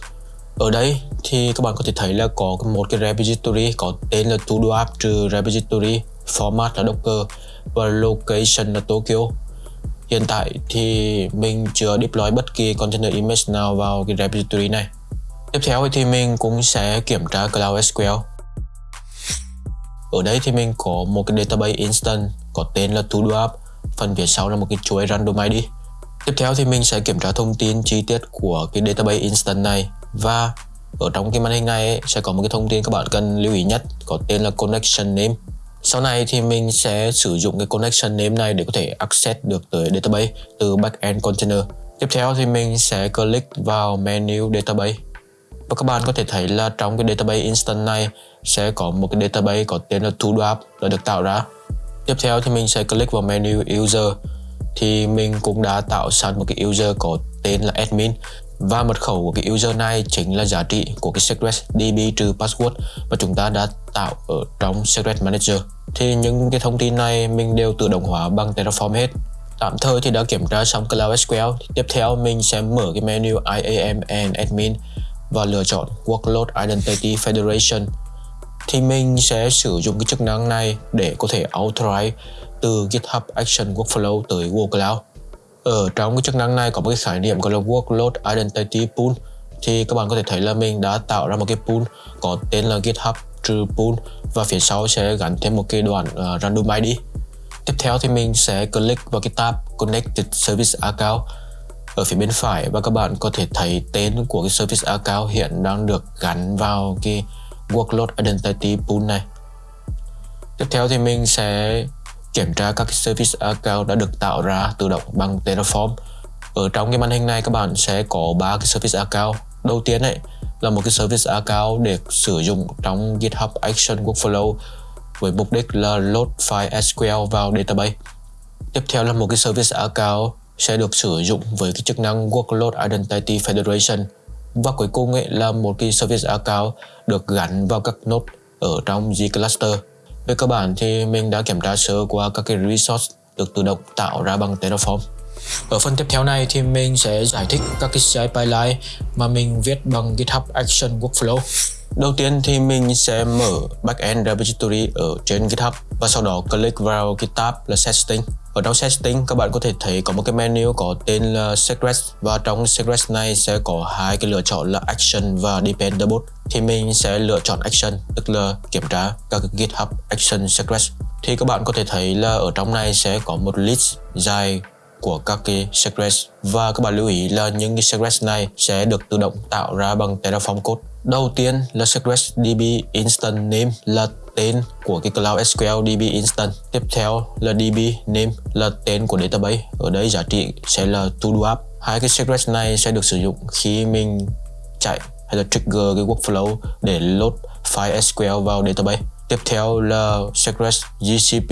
Ở đây thì các bạn có thể thấy là có một cái repository có tên là todo app trừ repository, format là docker và location là tokyo. Hiện tại thì mình chưa deploy bất kỳ container image nào vào cái repository này tiếp theo thì mình cũng sẽ kiểm tra cloud sql ở đây thì mình có một cái database instance có tên là todo app phần phía sau là một cái chuỗi random id tiếp theo thì mình sẽ kiểm tra thông tin chi tiết của cái database instance này và ở trong cái màn hình này ấy, sẽ có một cái thông tin các bạn cần lưu ý nhất có tên là connection name. Sau này thì mình sẽ sử dụng cái connection name này để có thể access được tới database từ backend container. Tiếp theo thì mình sẽ click vào menu database và các bạn có thể thấy là trong cái database instance này sẽ có một cái database có tên là todoapp đã được tạo ra. Tiếp theo thì mình sẽ click vào menu user. Thì mình cũng đã tạo sẵn một cái user có tên là admin. Và mật khẩu của cái user này chính là giá trị của cái secret db trừ password mà chúng ta đã tạo ở trong secret manager. Thì những cái thông tin này mình đều tự động hóa bằng terraform hết. Tạm thời thì đã kiểm tra xong cloud sql tiếp theo mình sẽ mở cái menu iam and admin và lựa chọn Workload Identity Federation thì mình sẽ sử dụng cái chức năng này để có thể authorize từ GitHub Action Workflow tới Google Cloud. Ở trong cái chức năng này có một cái khái niệm gọi là Workload Identity Pool thì các bạn có thể thấy là mình đã tạo ra một cái pool có tên là GitHub True pool và phía sau sẽ gắn thêm một cái đoạn uh, random ID. Tiếp theo thì mình sẽ click vào cái tab Connected Service Account ở phía bên phải, và các bạn có thể thấy tên của cái service account hiện đang được gắn vào cái workload identity pool này. Tiếp theo thì mình sẽ kiểm tra các service account đã được tạo ra tự động bằng Terraform. Ở trong cái màn hình này, các bạn sẽ có ba cái service account. Đầu tiên ấy, là một cái service account để sử dụng trong GitHub Action Workflow với mục đích là load file SQL vào database. Tiếp theo là một cái service account sẽ được sử dụng với cái chức năng Workload Identity Federation và cuối cùng ấy là một cái service account được gắn vào các node ở trong G cluster. Về cơ bản thì mình đã kiểm tra sơ qua các cái resource được tự động tạo ra bằng Terraform. Ở phần tiếp theo này thì mình sẽ giải thích các cái CI pipeline mà mình viết bằng GitHub Action Workflow. Đầu tiên thì mình sẽ mở backend repository ở trên GitHub và sau đó click vào cái tab là setting ở trong setting các bạn có thể thấy có một cái menu có tên là secret và trong secret này sẽ có hai cái lựa chọn là action và dependable. Thì mình sẽ lựa chọn action, tức là kiểm tra các cái GitHub action secret thì các bạn có thể thấy là ở trong này sẽ có một list dài của các cái secret và các bạn lưu ý là những cái secret này sẽ được tự động tạo ra bằng Terraform code. Đầu tiên, là secret db instant name là tên của cái Cloud SQL DB Instant. Tiếp theo là DB name là tên của database. Ở đây giá trị sẽ là to do app. Hai cái secret này sẽ được sử dụng khi mình chạy hay là trigger cái workflow để load file SQL vào database. Tiếp theo là secret GCP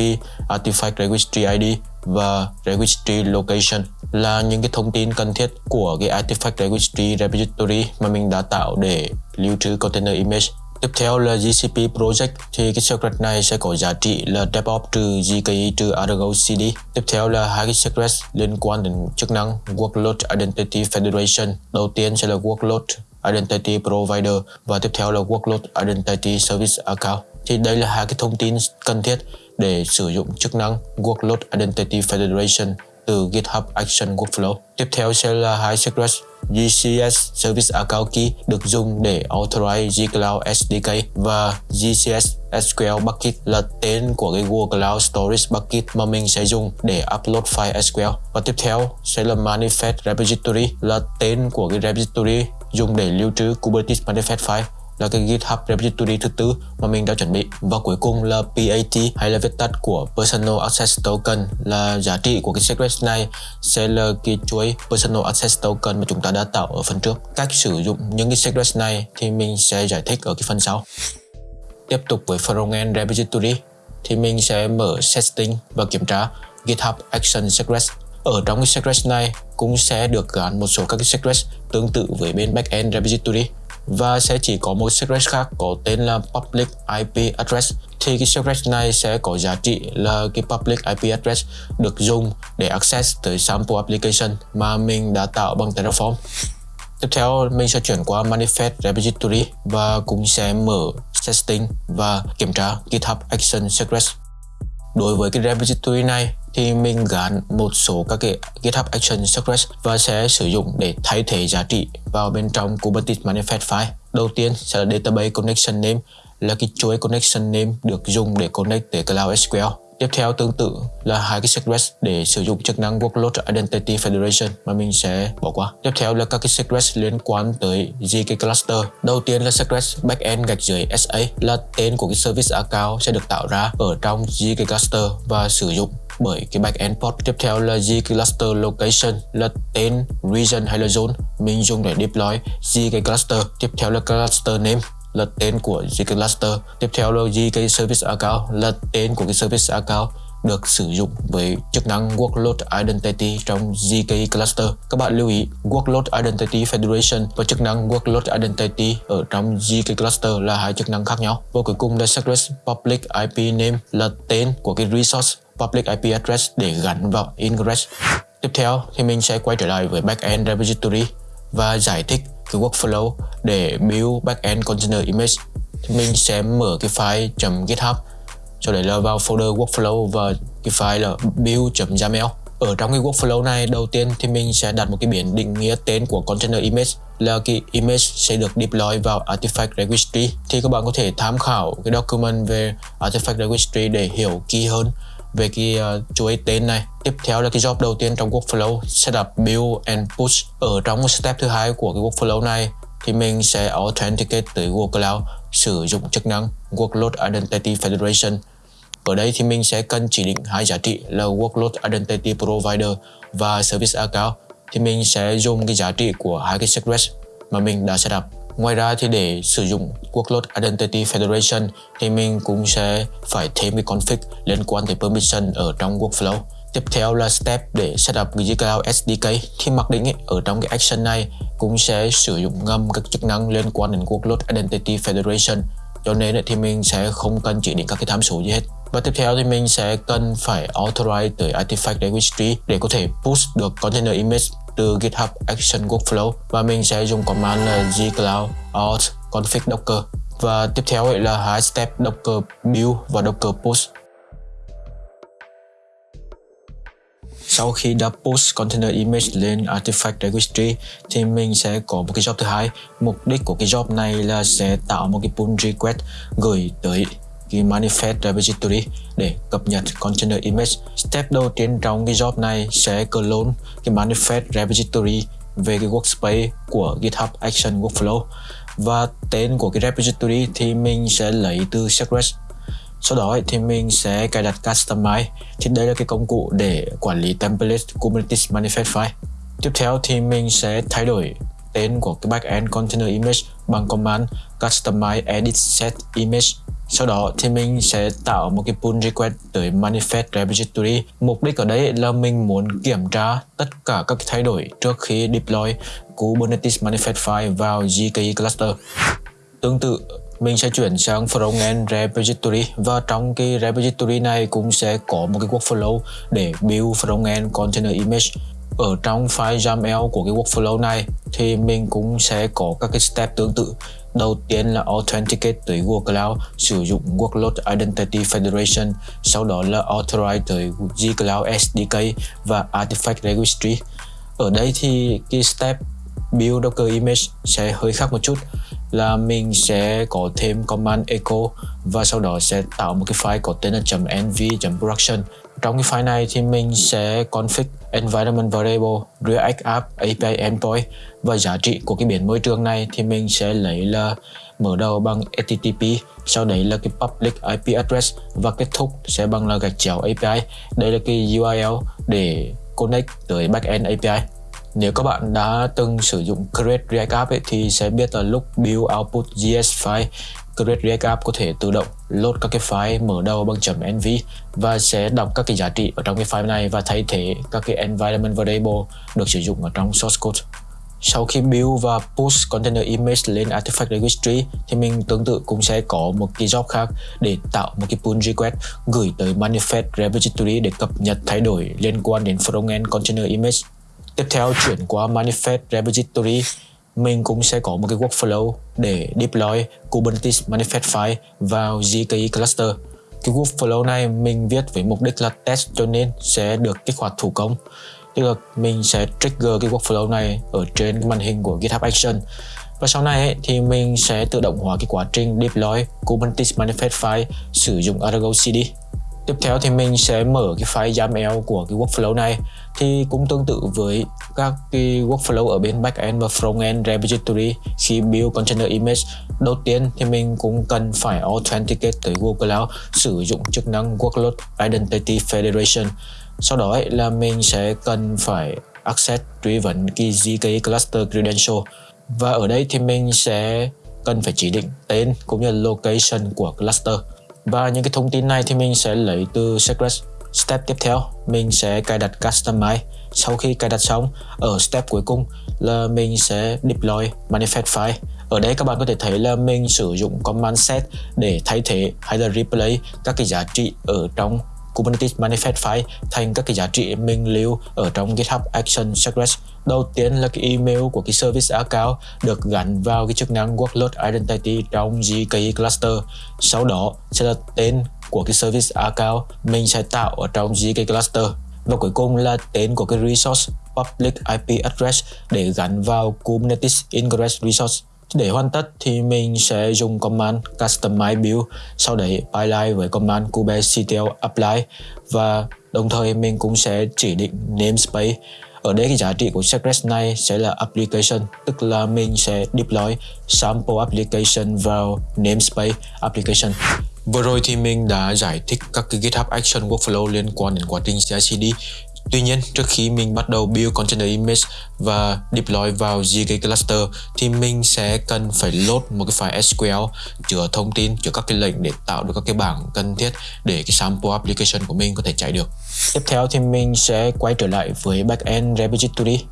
Artifact Registry ID và Registry Location là những cái thông tin cần thiết của cái Artifact Registry Repository mà mình đã tạo để lưu trữ container image Tiếp theo là GCP Project, thì cái secret này sẽ có giá trị là DevOps trừ GKE trừ Argo CD. Tiếp theo là hai cái secret liên quan đến chức năng Workload Identity Federation. Đầu tiên sẽ là Workload Identity Provider và tiếp theo là Workload Identity Service Account. Thì đây là hai cái thông tin cần thiết để sử dụng chức năng Workload Identity Federation từ GitHub Action Workflow. Tiếp theo sẽ là hai secret GCS Service Account Key được dùng để authorize gCloud SDK và GCS SQL Bucket là tên của cái Google Cloud Storage Bucket mà mình sẽ dùng để upload file SQL. Và tiếp theo sẽ là Manifest Repository là tên của cái repository dùng để lưu trữ Kubernetes Manifest file là cái GitHub repository thứ tư mà mình đã chuẩn bị. Và cuối cùng là PAT hay là viết tắt của Personal Access Token là giá trị của cái secret này sẽ là cái chuỗi Personal Access Token mà chúng ta đã tạo ở phần trước. Cách sử dụng những cái secret này thì mình sẽ giải thích ở cái phần sau. Tiếp tục với frontend repository thì mình sẽ mở setting và kiểm tra GitHub Action Secret ở trong cái secret này cũng sẽ được gắn một số các cái secret tương tự với bên backend repository và sẽ chỉ có một secret khác có tên là public IP address thì cái secret này sẽ có giá trị là cái public IP address được dùng để access tới sample application mà mình đã tạo bằng Terraform. Tiếp theo, mình sẽ chuyển qua Manifest Repository và cũng sẽ mở testing và kiểm tra GitHub Action Secrets. Đối với cái repository này thì mình gắn một số các cái GitHub Action Secrets và sẽ sử dụng để thay thế giá trị vào bên trong Kubernetes Manifest file. Đầu tiên sẽ là Database Connection Name, là cái chuỗi connection name được dùng để connect tới Cloud SQL. Tiếp theo tương tự là hai cái secret để sử dụng chức năng Workload Identity Federation mà mình sẽ bỏ qua. Tiếp theo là các cái secret liên quan tới GK Cluster. Đầu tiên là secret backend gạch dưới SA là tên của cái service account sẽ được tạo ra ở trong GK Cluster và sử dụng bởi cái backend port. Tiếp theo là GK Cluster Location là tên region hay là zone mình dùng để deploy GK Cluster. Tiếp theo là cluster name là tên của GK Cluster. Tiếp theo là GK Service Account là tên của cái service account được sử dụng với chức năng Workload Identity trong GK Cluster. Các bạn lưu ý, Workload Identity Federation và chức năng Workload Identity ở trong GK Cluster là hai chức năng khác nhau. Và cuối cùng là Secret Public IP Name là tên của cái resource public IP address để gắn vào ingress. Tiếp theo thì mình sẽ quay trở lại với backend repository và giải thích cái workflow để build backend container image. Thì mình sẽ mở cái file .github. Sau đấy là vào folder workflow và cái file là build.yaml ở trong cái workflow này, đầu tiên thì mình sẽ đặt một cái biển định nghĩa tên của container image là cái image sẽ được deploy vào artifact registry. Thì các bạn có thể tham khảo cái document về artifact registry để hiểu kỹ hơn về cái ờ, uh, chuỗi tên này. Tiếp theo là cái job đầu tiên trong workflow setup build and push ở trong step thứ hai của cái workflow này. Thì mình sẽ authenticate tới Google Cloud sử dụng chức năng Workload Identity Federation. Ở đây thì mình sẽ cần chỉ định hai giá trị là Workload Identity Provider và Service Account. Thì mình sẽ dùng cái giá trị của hai cái secret mà mình đã setup Ngoài ra thì để sử dụng Workload Identity Federation thì mình cũng sẽ phải thêm cái config liên quan tới permission ở trong workflow. Tiếp theo là step để setup cái SDK thì mặc định ấy, ở trong cái action này cũng sẽ sử dụng ngầm các chức năng liên quan đến Workload Identity Federation cho nên thì mình sẽ không cần chỉ định các cái tham số gì hết. Và tiếp theo thì mình sẽ cần phải authorize tới Artifact Registry để có thể push được container image từ GitHub Action Workflow và mình sẽ dùng command là gcloud auth config docker. Và tiếp theo là hai step docker build và docker push sau khi đã post container image lên artifact registry, thì mình sẽ có một cái job thứ hai. Mục đích của cái job này là sẽ tạo một cái pull request gửi tới cái manifest repository để cập nhật container image. Step đầu tiên trong cái job này sẽ clone cái manifest repository về cái workspace của GitHub Action Workflow. Và tên của cái repository thì mình sẽ lấy từ secret sau đó thì mình sẽ cài đặt Customize. Thì đây là cái công cụ để quản lý template Kubernetes manifest file. Tiếp theo thì mình sẽ thay đổi tên của cái backend container image bằng command customize edit set image sau đó thì mình sẽ tạo một cái pull request tới manifest repository. Mục đích ở đây là mình muốn kiểm tra tất cả các thay đổi trước khi deploy Kubernetes manifest file vào GKE cluster. Tương tự, mình sẽ chuyển sang frontend repository và trong cái repository này cũng sẽ có một cái workflow để build frontend container image ở trong file YAML của cái workflow này thì mình cũng sẽ có các cái step tương tự Đầu tiên là Authenticate tới Google Cloud sử dụng Workload Identity Federation, sau đó là Authorize tới gCloud SDK và Artifact Registry. Ở đây thì cái step build Docker image sẽ hơi khác một chút là mình sẽ có thêm command echo và sau đó sẽ tạo một cái file có tên là .env.production trong cái file này thì mình sẽ config environment variable React App API endpoint và giá trị của cái biển môi trường này thì mình sẽ lấy là mở đầu bằng HTTP sau đấy là cái public IP address và kết thúc sẽ bằng là gạch chéo API đây là cái URL để connect tới backend API nếu các bạn đã từng sử dụng Create React App ấy, thì sẽ biết là lúc build output JS file Create React App có thể tự động load các cái file mở đầu bằng .env và sẽ đọc các cái giá trị ở trong cái file này và thay thế các cái environment variable được sử dụng ở trong source code. Sau khi build và push container image lên artifact registry thì mình tương tự cũng sẽ có một cái job khác để tạo một cái pull request gửi tới manifest repository để cập nhật thay đổi liên quan đến frontend container image. Tiếp theo chuyển qua manifest repository mình cũng sẽ có một cái workflow để deploy Kubernetes manifest file vào GKE cluster. Cái workflow này mình viết với mục đích là test cho nên sẽ được kích hoạt thủ công. Tức là mình sẽ trigger cái workflow này ở trên màn hình của GitHub Action. Và sau này ấy, thì mình sẽ tự động hóa cái quá trình deploy Kubernetes manifest file sử dụng Argo CD. Tiếp theo thì mình sẽ mở cái file YAML của cái workflow này. Thì cũng tương tự với các cái workflow ở bên backend và frontend repository khi build container image đầu tiên thì mình cũng cần phải authenticate tới Google Cloud sử dụng chức năng workload identity federation. Sau đó ấy, là mình sẽ cần phải access truy vấn cái GKE cluster credential. Và ở đây thì mình sẽ cần phải chỉ định tên cũng như location của cluster và những cái thông tin này thì mình sẽ lấy từ secret Step tiếp theo, mình sẽ cài đặt Customize. Sau khi cài đặt xong, ở step cuối cùng là mình sẽ deploy manifest file. Ở đây các bạn có thể thấy là mình sử dụng command set để thay thế hay là replay các cái giá trị ở trong Kubernetes manifest file thành các cái giá trị mình lưu ở trong GitHub Action Secrets. Đầu tiên là cái email của cái service account được gắn vào cái chức năng workload identity trong GKE cluster. Sau đó sẽ là tên của cái service account mình sẽ tạo ở trong GKE cluster. Và cuối cùng là tên của cái resource, public IP address để gắn vào Kubernetes Ingress Resource. Để hoàn tất thì mình sẽ dùng command customize build, sau đấy pipeline với command kubectl apply và đồng thời mình cũng sẽ chỉ định namespace. Ở đây cái giá trị của secret này sẽ là application, tức là mình sẽ deploy sample application vào namespace application. Vừa rồi thì mình đã giải thích các cái GitHub Action Workflow liên quan đến quá trình CI/CD Tuy nhiên, trước khi mình bắt đầu build container image và deploy vào GK cluster thì mình sẽ cần phải load một cái file SQL chứa thông tin, chứa các cái lệnh để tạo được các cái bảng cần thiết để cái sample application của mình có thể chạy được. Tiếp theo thì mình sẽ quay trở lại với backend repository.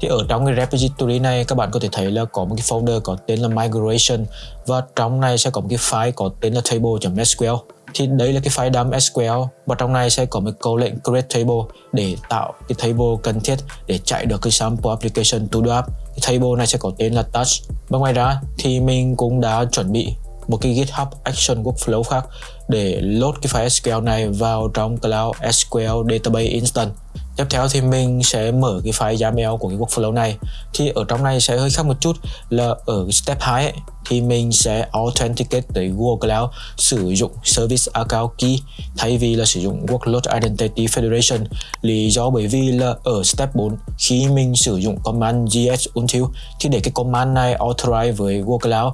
Thì ở trong cái repository này các bạn có thể thấy là có một cái folder có tên là migration và trong này sẽ có một cái file có tên là table.sql thì đây là cái file dump SQL và trong này sẽ có một câu lệnh create table để tạo cái table cần thiết để chạy được cái sample application to do app. Cái table này sẽ có tên là touch. Và ngoài ra thì mình cũng đã chuẩn bị một cái GitHub Action Workflow khác để load cái file SQL này vào trong Cloud SQL Database Instance. Tiếp theo thì mình sẽ mở cái file YAML của cái workflow này. Thì ở trong này sẽ hơi khác một chút là ở step 2 ấy, thì mình sẽ authenticate tới Google Cloud sử dụng service account key thay vì là sử dụng workload identity federation. Lý do bởi vì là ở step 4 khi mình sử dụng command gs until thì để cái command này authorize với Google Cloud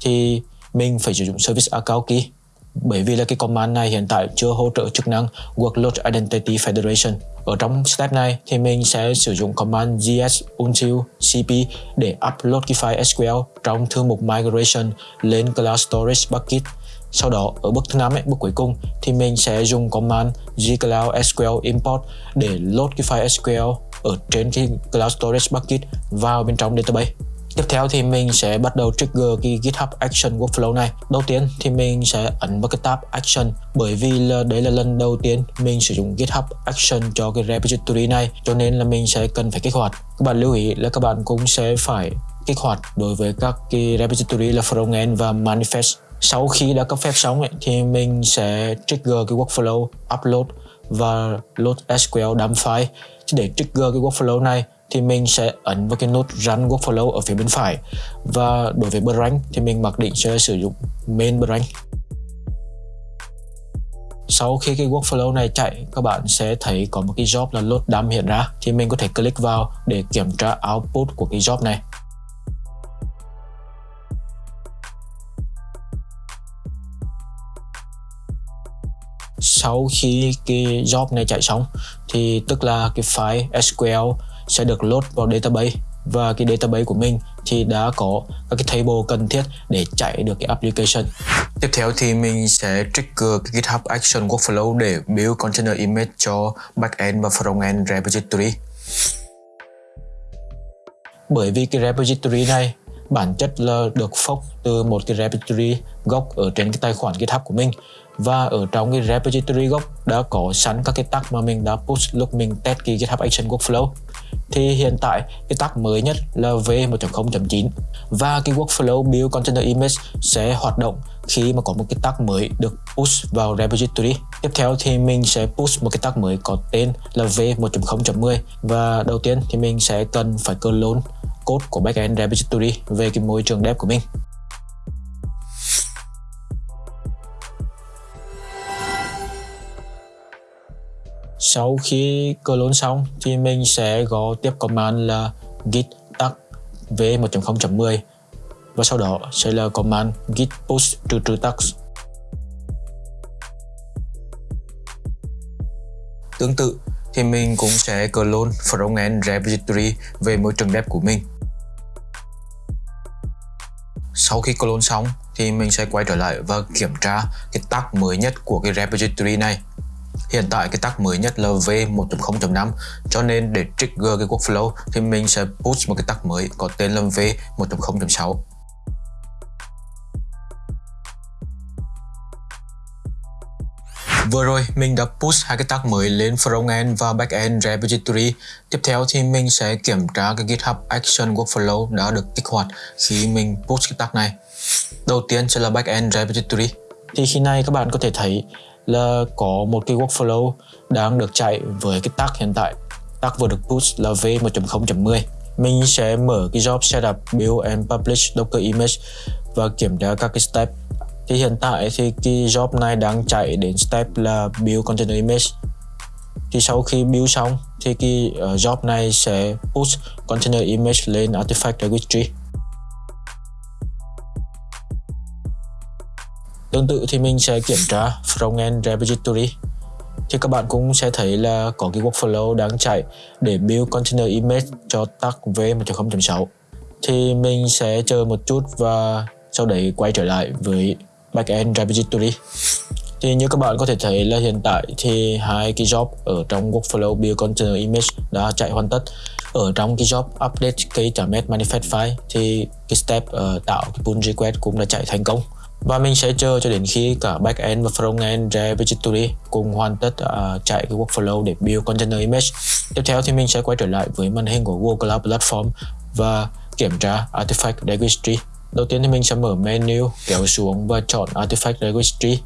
thì mình phải sử dụng service account key bởi vì là cái command này hiện tại chưa hỗ trợ chức năng Workload Identity Federation. Ở trong step này thì mình sẽ sử dụng command gs until cp để upload cái file SQL trong thư mục migration lên Cloud Storage Bucket. Sau đó ở bước thứ năm ấy, bước cuối cùng thì mình sẽ dùng command gcloud sql import để load cái file SQL ở trên cái Cloud Storage Bucket vào bên trong database. Tiếp theo thì mình sẽ bắt đầu trigger cái GitHub Action Workflow này. Đầu tiên thì mình sẽ ấn vào cái tab Action bởi vì là đấy là lần đầu tiên mình sử dụng GitHub Action cho cái repository này cho nên là mình sẽ cần phải kích hoạt. Các bạn lưu ý là các bạn cũng sẽ phải kích hoạt đối với các cái repository là frontend và manifest. Sau khi đã cấp phép xong ấy, thì mình sẽ trigger cái workflow upload và load SQL dump file. Để trigger cái workflow này thì mình sẽ ấn vào cái nút Run Workflow ở phía bên phải. Và đối với Brand thì mình mặc định sẽ sử dụng main Brand. Sau khi cái workflow này chạy, các bạn sẽ thấy có một cái job là load dump hiện ra. Thì mình có thể click vào để kiểm tra output của cái job này. Sau khi cái job này chạy xong, thì tức là cái file SQL sẽ được load vào database và cái database của mình thì đã có các cái table cần thiết để chạy được cái application. Tiếp theo thì mình sẽ trigger cái GitHub Action Workflow để build container image cho backend và frontend repository. Bởi vì cái repository này bản chất là được fork từ một cái repository gốc ở trên cái tài khoản GitHub của mình và ở trong cái repository gốc đã có sẵn các cái tag mà mình đã push lúc mình test cái GitHub Action Workflow thì hiện tại, cái tag mới nhất là V1.0.9 và cái workflow build container image sẽ hoạt động khi mà có một cái tag mới được push vào repository. Tiếp theo thì mình sẽ push một cái tag mới có tên là V1.0.10 và đầu tiên thì mình sẽ cần phải clone code của backend repository về cái môi trường dev của mình. Sau khi clone xong thì mình sẽ gõ tiếp command là git tag v1.0.10 và sau đó sẽ là command git push to true tags. Tương tự thì mình cũng sẽ clone frontend repository về môi trường dev của mình. Sau khi clone xong thì mình sẽ quay trở lại và kiểm tra cái tag mới nhất của cái repository này Hiện tại cái tag mới nhất là V1.0.5 cho nên để trigger cái workflow thì mình sẽ push một cái tag mới có tên là V1.0.6 Vừa rồi mình đã push hai cái tag mới lên frontend và backend repository. Tiếp theo thì mình sẽ kiểm tra cái GitHub Action Workflow đã được kích hoạt khi mình push cái tag này. Đầu tiên sẽ là backend repository. Thì khi này các bạn có thể thấy là có một cái workflow đang được chạy với cái tag hiện tại. Tag vừa được push là v1.0.10. Mình sẽ mở cái job setup build and publish docker image và kiểm tra các cái step thì hiện tại thì cái job này đang chạy đến step là build container image thì sau khi build xong thì cái ờ, job này sẽ push container image lên artifact registry Tương tự thì mình sẽ kiểm tra frontend repository. Thì các bạn cũng sẽ thấy là có cái workflow đang chạy để build container image cho tag v1.0.6 thì mình sẽ chờ một chút và sau đấy quay trở lại với backend repository. Thì như các bạn có thể thấy là hiện tại thì hai cái job ở trong workflow build container image đã chạy hoàn tất. Ở trong cái job update cái .NET manifest file thì cái step uh, tạo cái pull request cũng đã chạy thành công và mình sẽ chờ cho đến khi cả backend và frontend repository cùng hoàn tất uh, chạy cái workflow để build container image tiếp theo thì mình sẽ quay trở lại với màn hình của Google Cloud Platform và kiểm tra artifact registry Đầu tiên thì mình sẽ mở menu, kéo xuống và chọn Artifact Registry.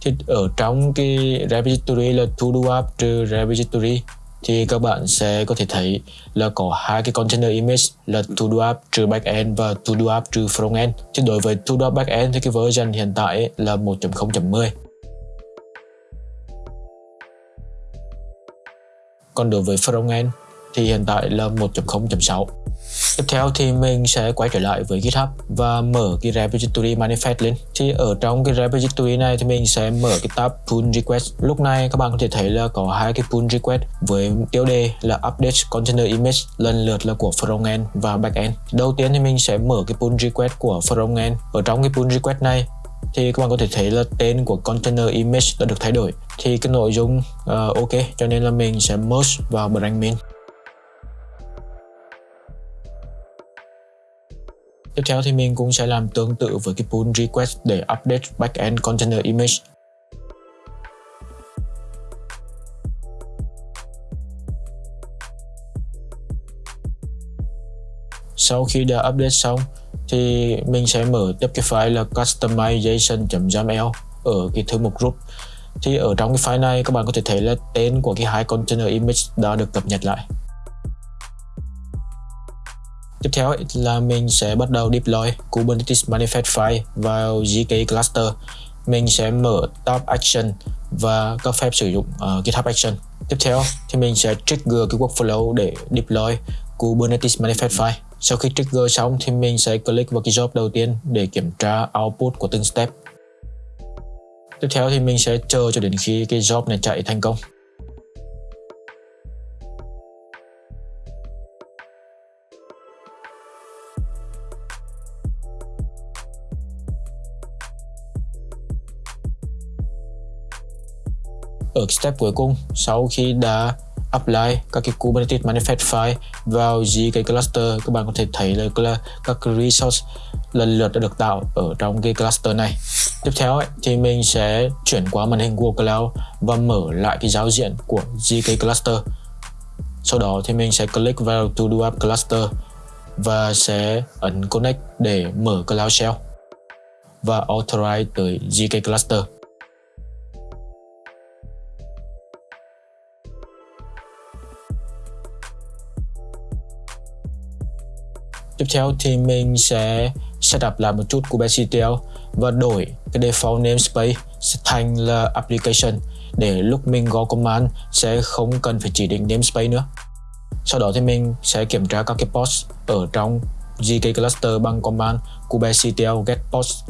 Thì ở trong cái repository là to do app trừ repository thì các bạn sẽ có thể thấy là có hai cái container image là to do app trừ backend và to do app trừ frontend. Thì đối với to do backend thì cái version hiện tại là 1.0.10. Còn đối với frontend thì hiện tại là 1.0.6. Tiếp theo thì mình sẽ quay trở lại với GitHub và mở cái repository manifest lên. Thì ở trong cái repository này thì mình sẽ mở cái tab pull request. Lúc này các bạn có thể thấy là có hai cái pull request với tiêu đề là update container image lần lượt là của frontend và backend. Đầu tiên thì mình sẽ mở cái pull request của frontend. Ở trong cái pull request này thì các bạn có thể thấy là tên của container image đã được thay đổi thì cái nội dung uh, ok cho nên là mình sẽ merge vào brand main Tiếp theo thì mình cũng sẽ làm tương tự với cái pull request để update backend container image. Sau khi đã update xong, thì mình sẽ mở tiếp cái file là customization.yaml ở cái thư mục group. Thì ở trong cái file này, các bạn có thể thấy là tên của cái hai container image đã được cập nhật lại. Tiếp theo là mình sẽ bắt đầu deploy Kubernetes manifest file vào GK cluster. Mình sẽ mở tab action và cấp phép sử dụng uh, GitHub action. Tiếp theo thì mình sẽ trigger cái workflow để deploy Kubernetes manifest file. Sau khi trigger xong thì mình sẽ click vào cái job đầu tiên để kiểm tra output của từng step. Tiếp theo thì mình sẽ chờ cho đến khi cái job này chạy thành công. Ở step cuối cùng. Sau khi đã apply các cái Kubernetes manifest file vào GK cluster các bạn có thể thấy là các resource lần lượt đã được tạo ở trong cái cluster này. Tiếp theo ấy, thì mình sẽ chuyển qua màn hình Google Cloud và mở lại cái giao diện của GK cluster. Sau đó thì mình sẽ click vào to do app cluster và sẽ ấn connect để mở Cloud Shell và authorize tới GK cluster. Tiếp theo thì mình sẽ setup lại một chút kubectl và đổi cái default namespace thành là application để lúc mình gõ command sẽ không cần phải chỉ định namespace nữa. Sau đó thì mình sẽ kiểm tra các cái pods ở trong GK cluster bằng command kubectl get pods.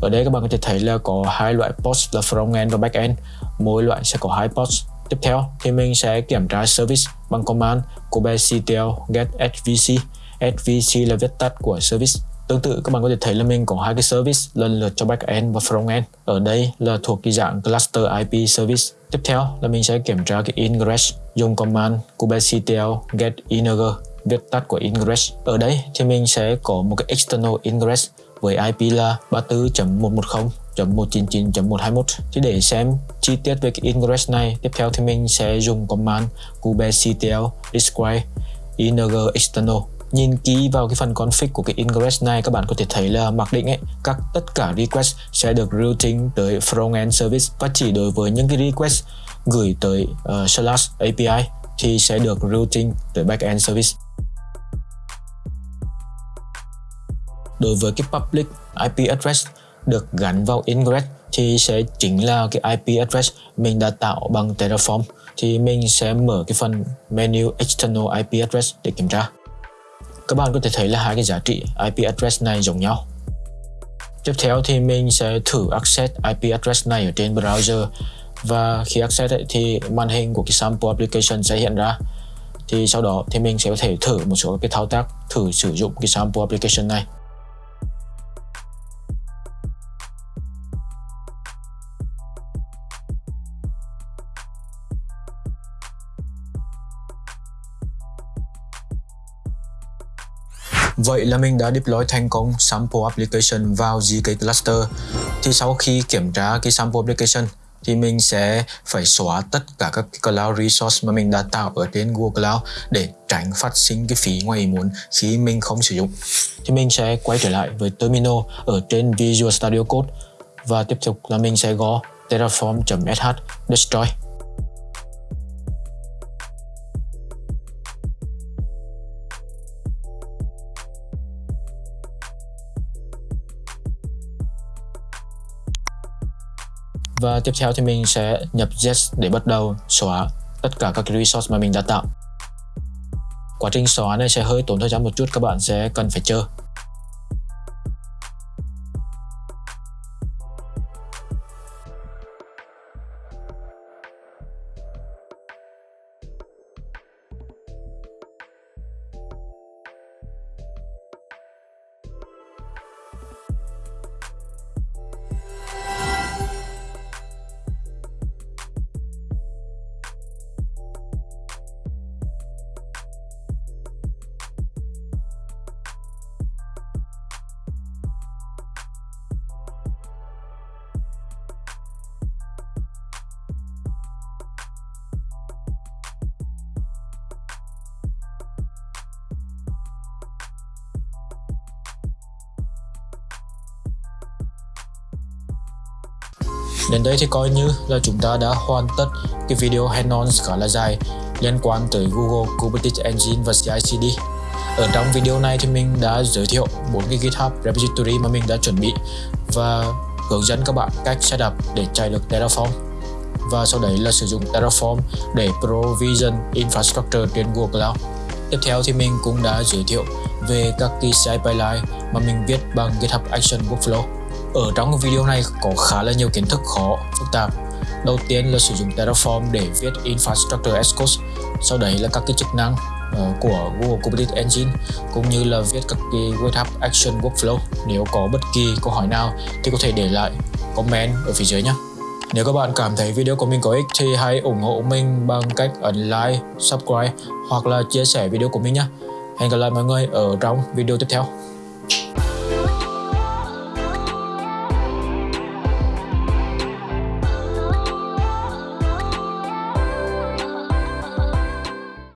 Ở đây các bạn có thể thấy là có hai loại pods là frontend và backend. Mỗi loại sẽ có hai pods. Tiếp theo thì mình sẽ kiểm tra service bằng command kubectl get svc SVC là viết tắt của service. Tương tự, các bạn có thể thấy là mình có hai cái service, lần lượt cho backend và frontend. Ở đây là thuộc cái dạng cluster IP service. Tiếp theo là mình sẽ kiểm tra cái ingress, dùng command kubectl get integer viết tắt của ingress. Ở đây thì mình sẽ có một cái external ingress với IP là 34.110.199.121 thì để xem chi tiết về cái ingress này, tiếp theo thì mình sẽ dùng command kubectl describe ing external nhìn kỹ vào cái phần config của cái ingress này các bạn có thể thấy là mặc định ấy các tất cả request sẽ được routing tới front-end service và chỉ đối với những cái request gửi tới uh, slash API thì sẽ được routing tới backend service. Đối với cái public IP address được gắn vào ingress thì sẽ chính là cái IP address mình đã tạo bằng Terraform thì mình sẽ mở cái phần menu external IP address để kiểm tra các bạn có thể thấy là hai cái giá trị IP address này giống nhau. Tiếp theo thì mình sẽ thử access IP address này ở trên browser. Và khi access ấy, thì màn hình của cái sample application sẽ hiện ra. Thì sau đó thì mình sẽ có thể thử một số cái thao tác thử sử dụng cái sample application này. Vậy là mình đã deploy thành công sample application vào GK cluster. Thì sau khi kiểm tra cái sample application, thì mình sẽ phải xóa tất cả các cloud resource mà mình đã tạo ở trên Google Cloud để tránh phát sinh cái phí ngoài ý muốn khi mình không sử dụng. Thì mình sẽ quay trở lại với terminal ở trên Visual Studio Code và tiếp tục là mình sẽ gõ terraform.sh destroy Và tiếp theo thì mình sẽ nhập yes để bắt đầu xóa tất cả các resource mà mình đã tạo. Quá trình xóa này sẽ hơi tốn thời gian một chút, các bạn sẽ cần phải chờ. Đến đây thì coi như là chúng ta đã hoàn tất cái video hands-on khá là dài liên quan tới Google Kubernetes Engine và CI/CD. Ở trong video này thì mình đã giới thiệu bốn cái GitHub repository mà mình đã chuẩn bị và hướng dẫn các bạn cách setup để chạy được Terraform và sau đấy là sử dụng Terraform để provision infrastructure trên Google Cloud. Tiếp theo thì mình cũng đã giới thiệu về các cái CI pipeline mà mình viết bằng GitHub Action Workflow ở trong video này có khá là nhiều kiến thức khó, phức tạp. Đầu tiên là sử dụng Terraform để viết Infrastructure as Code, sau đấy là các cái chức năng uh, của Google Kubernetes Engine cũng như là viết các cái GitHub Action Workflow. Nếu có bất kỳ câu hỏi nào thì có thể để lại comment ở phía dưới nhé. Nếu các bạn cảm thấy video của mình có ích thì hãy ủng hộ mình bằng cách ấn like, subscribe hoặc là chia sẻ video của mình nhé. Hẹn gặp lại mọi người ở trong video tiếp theo.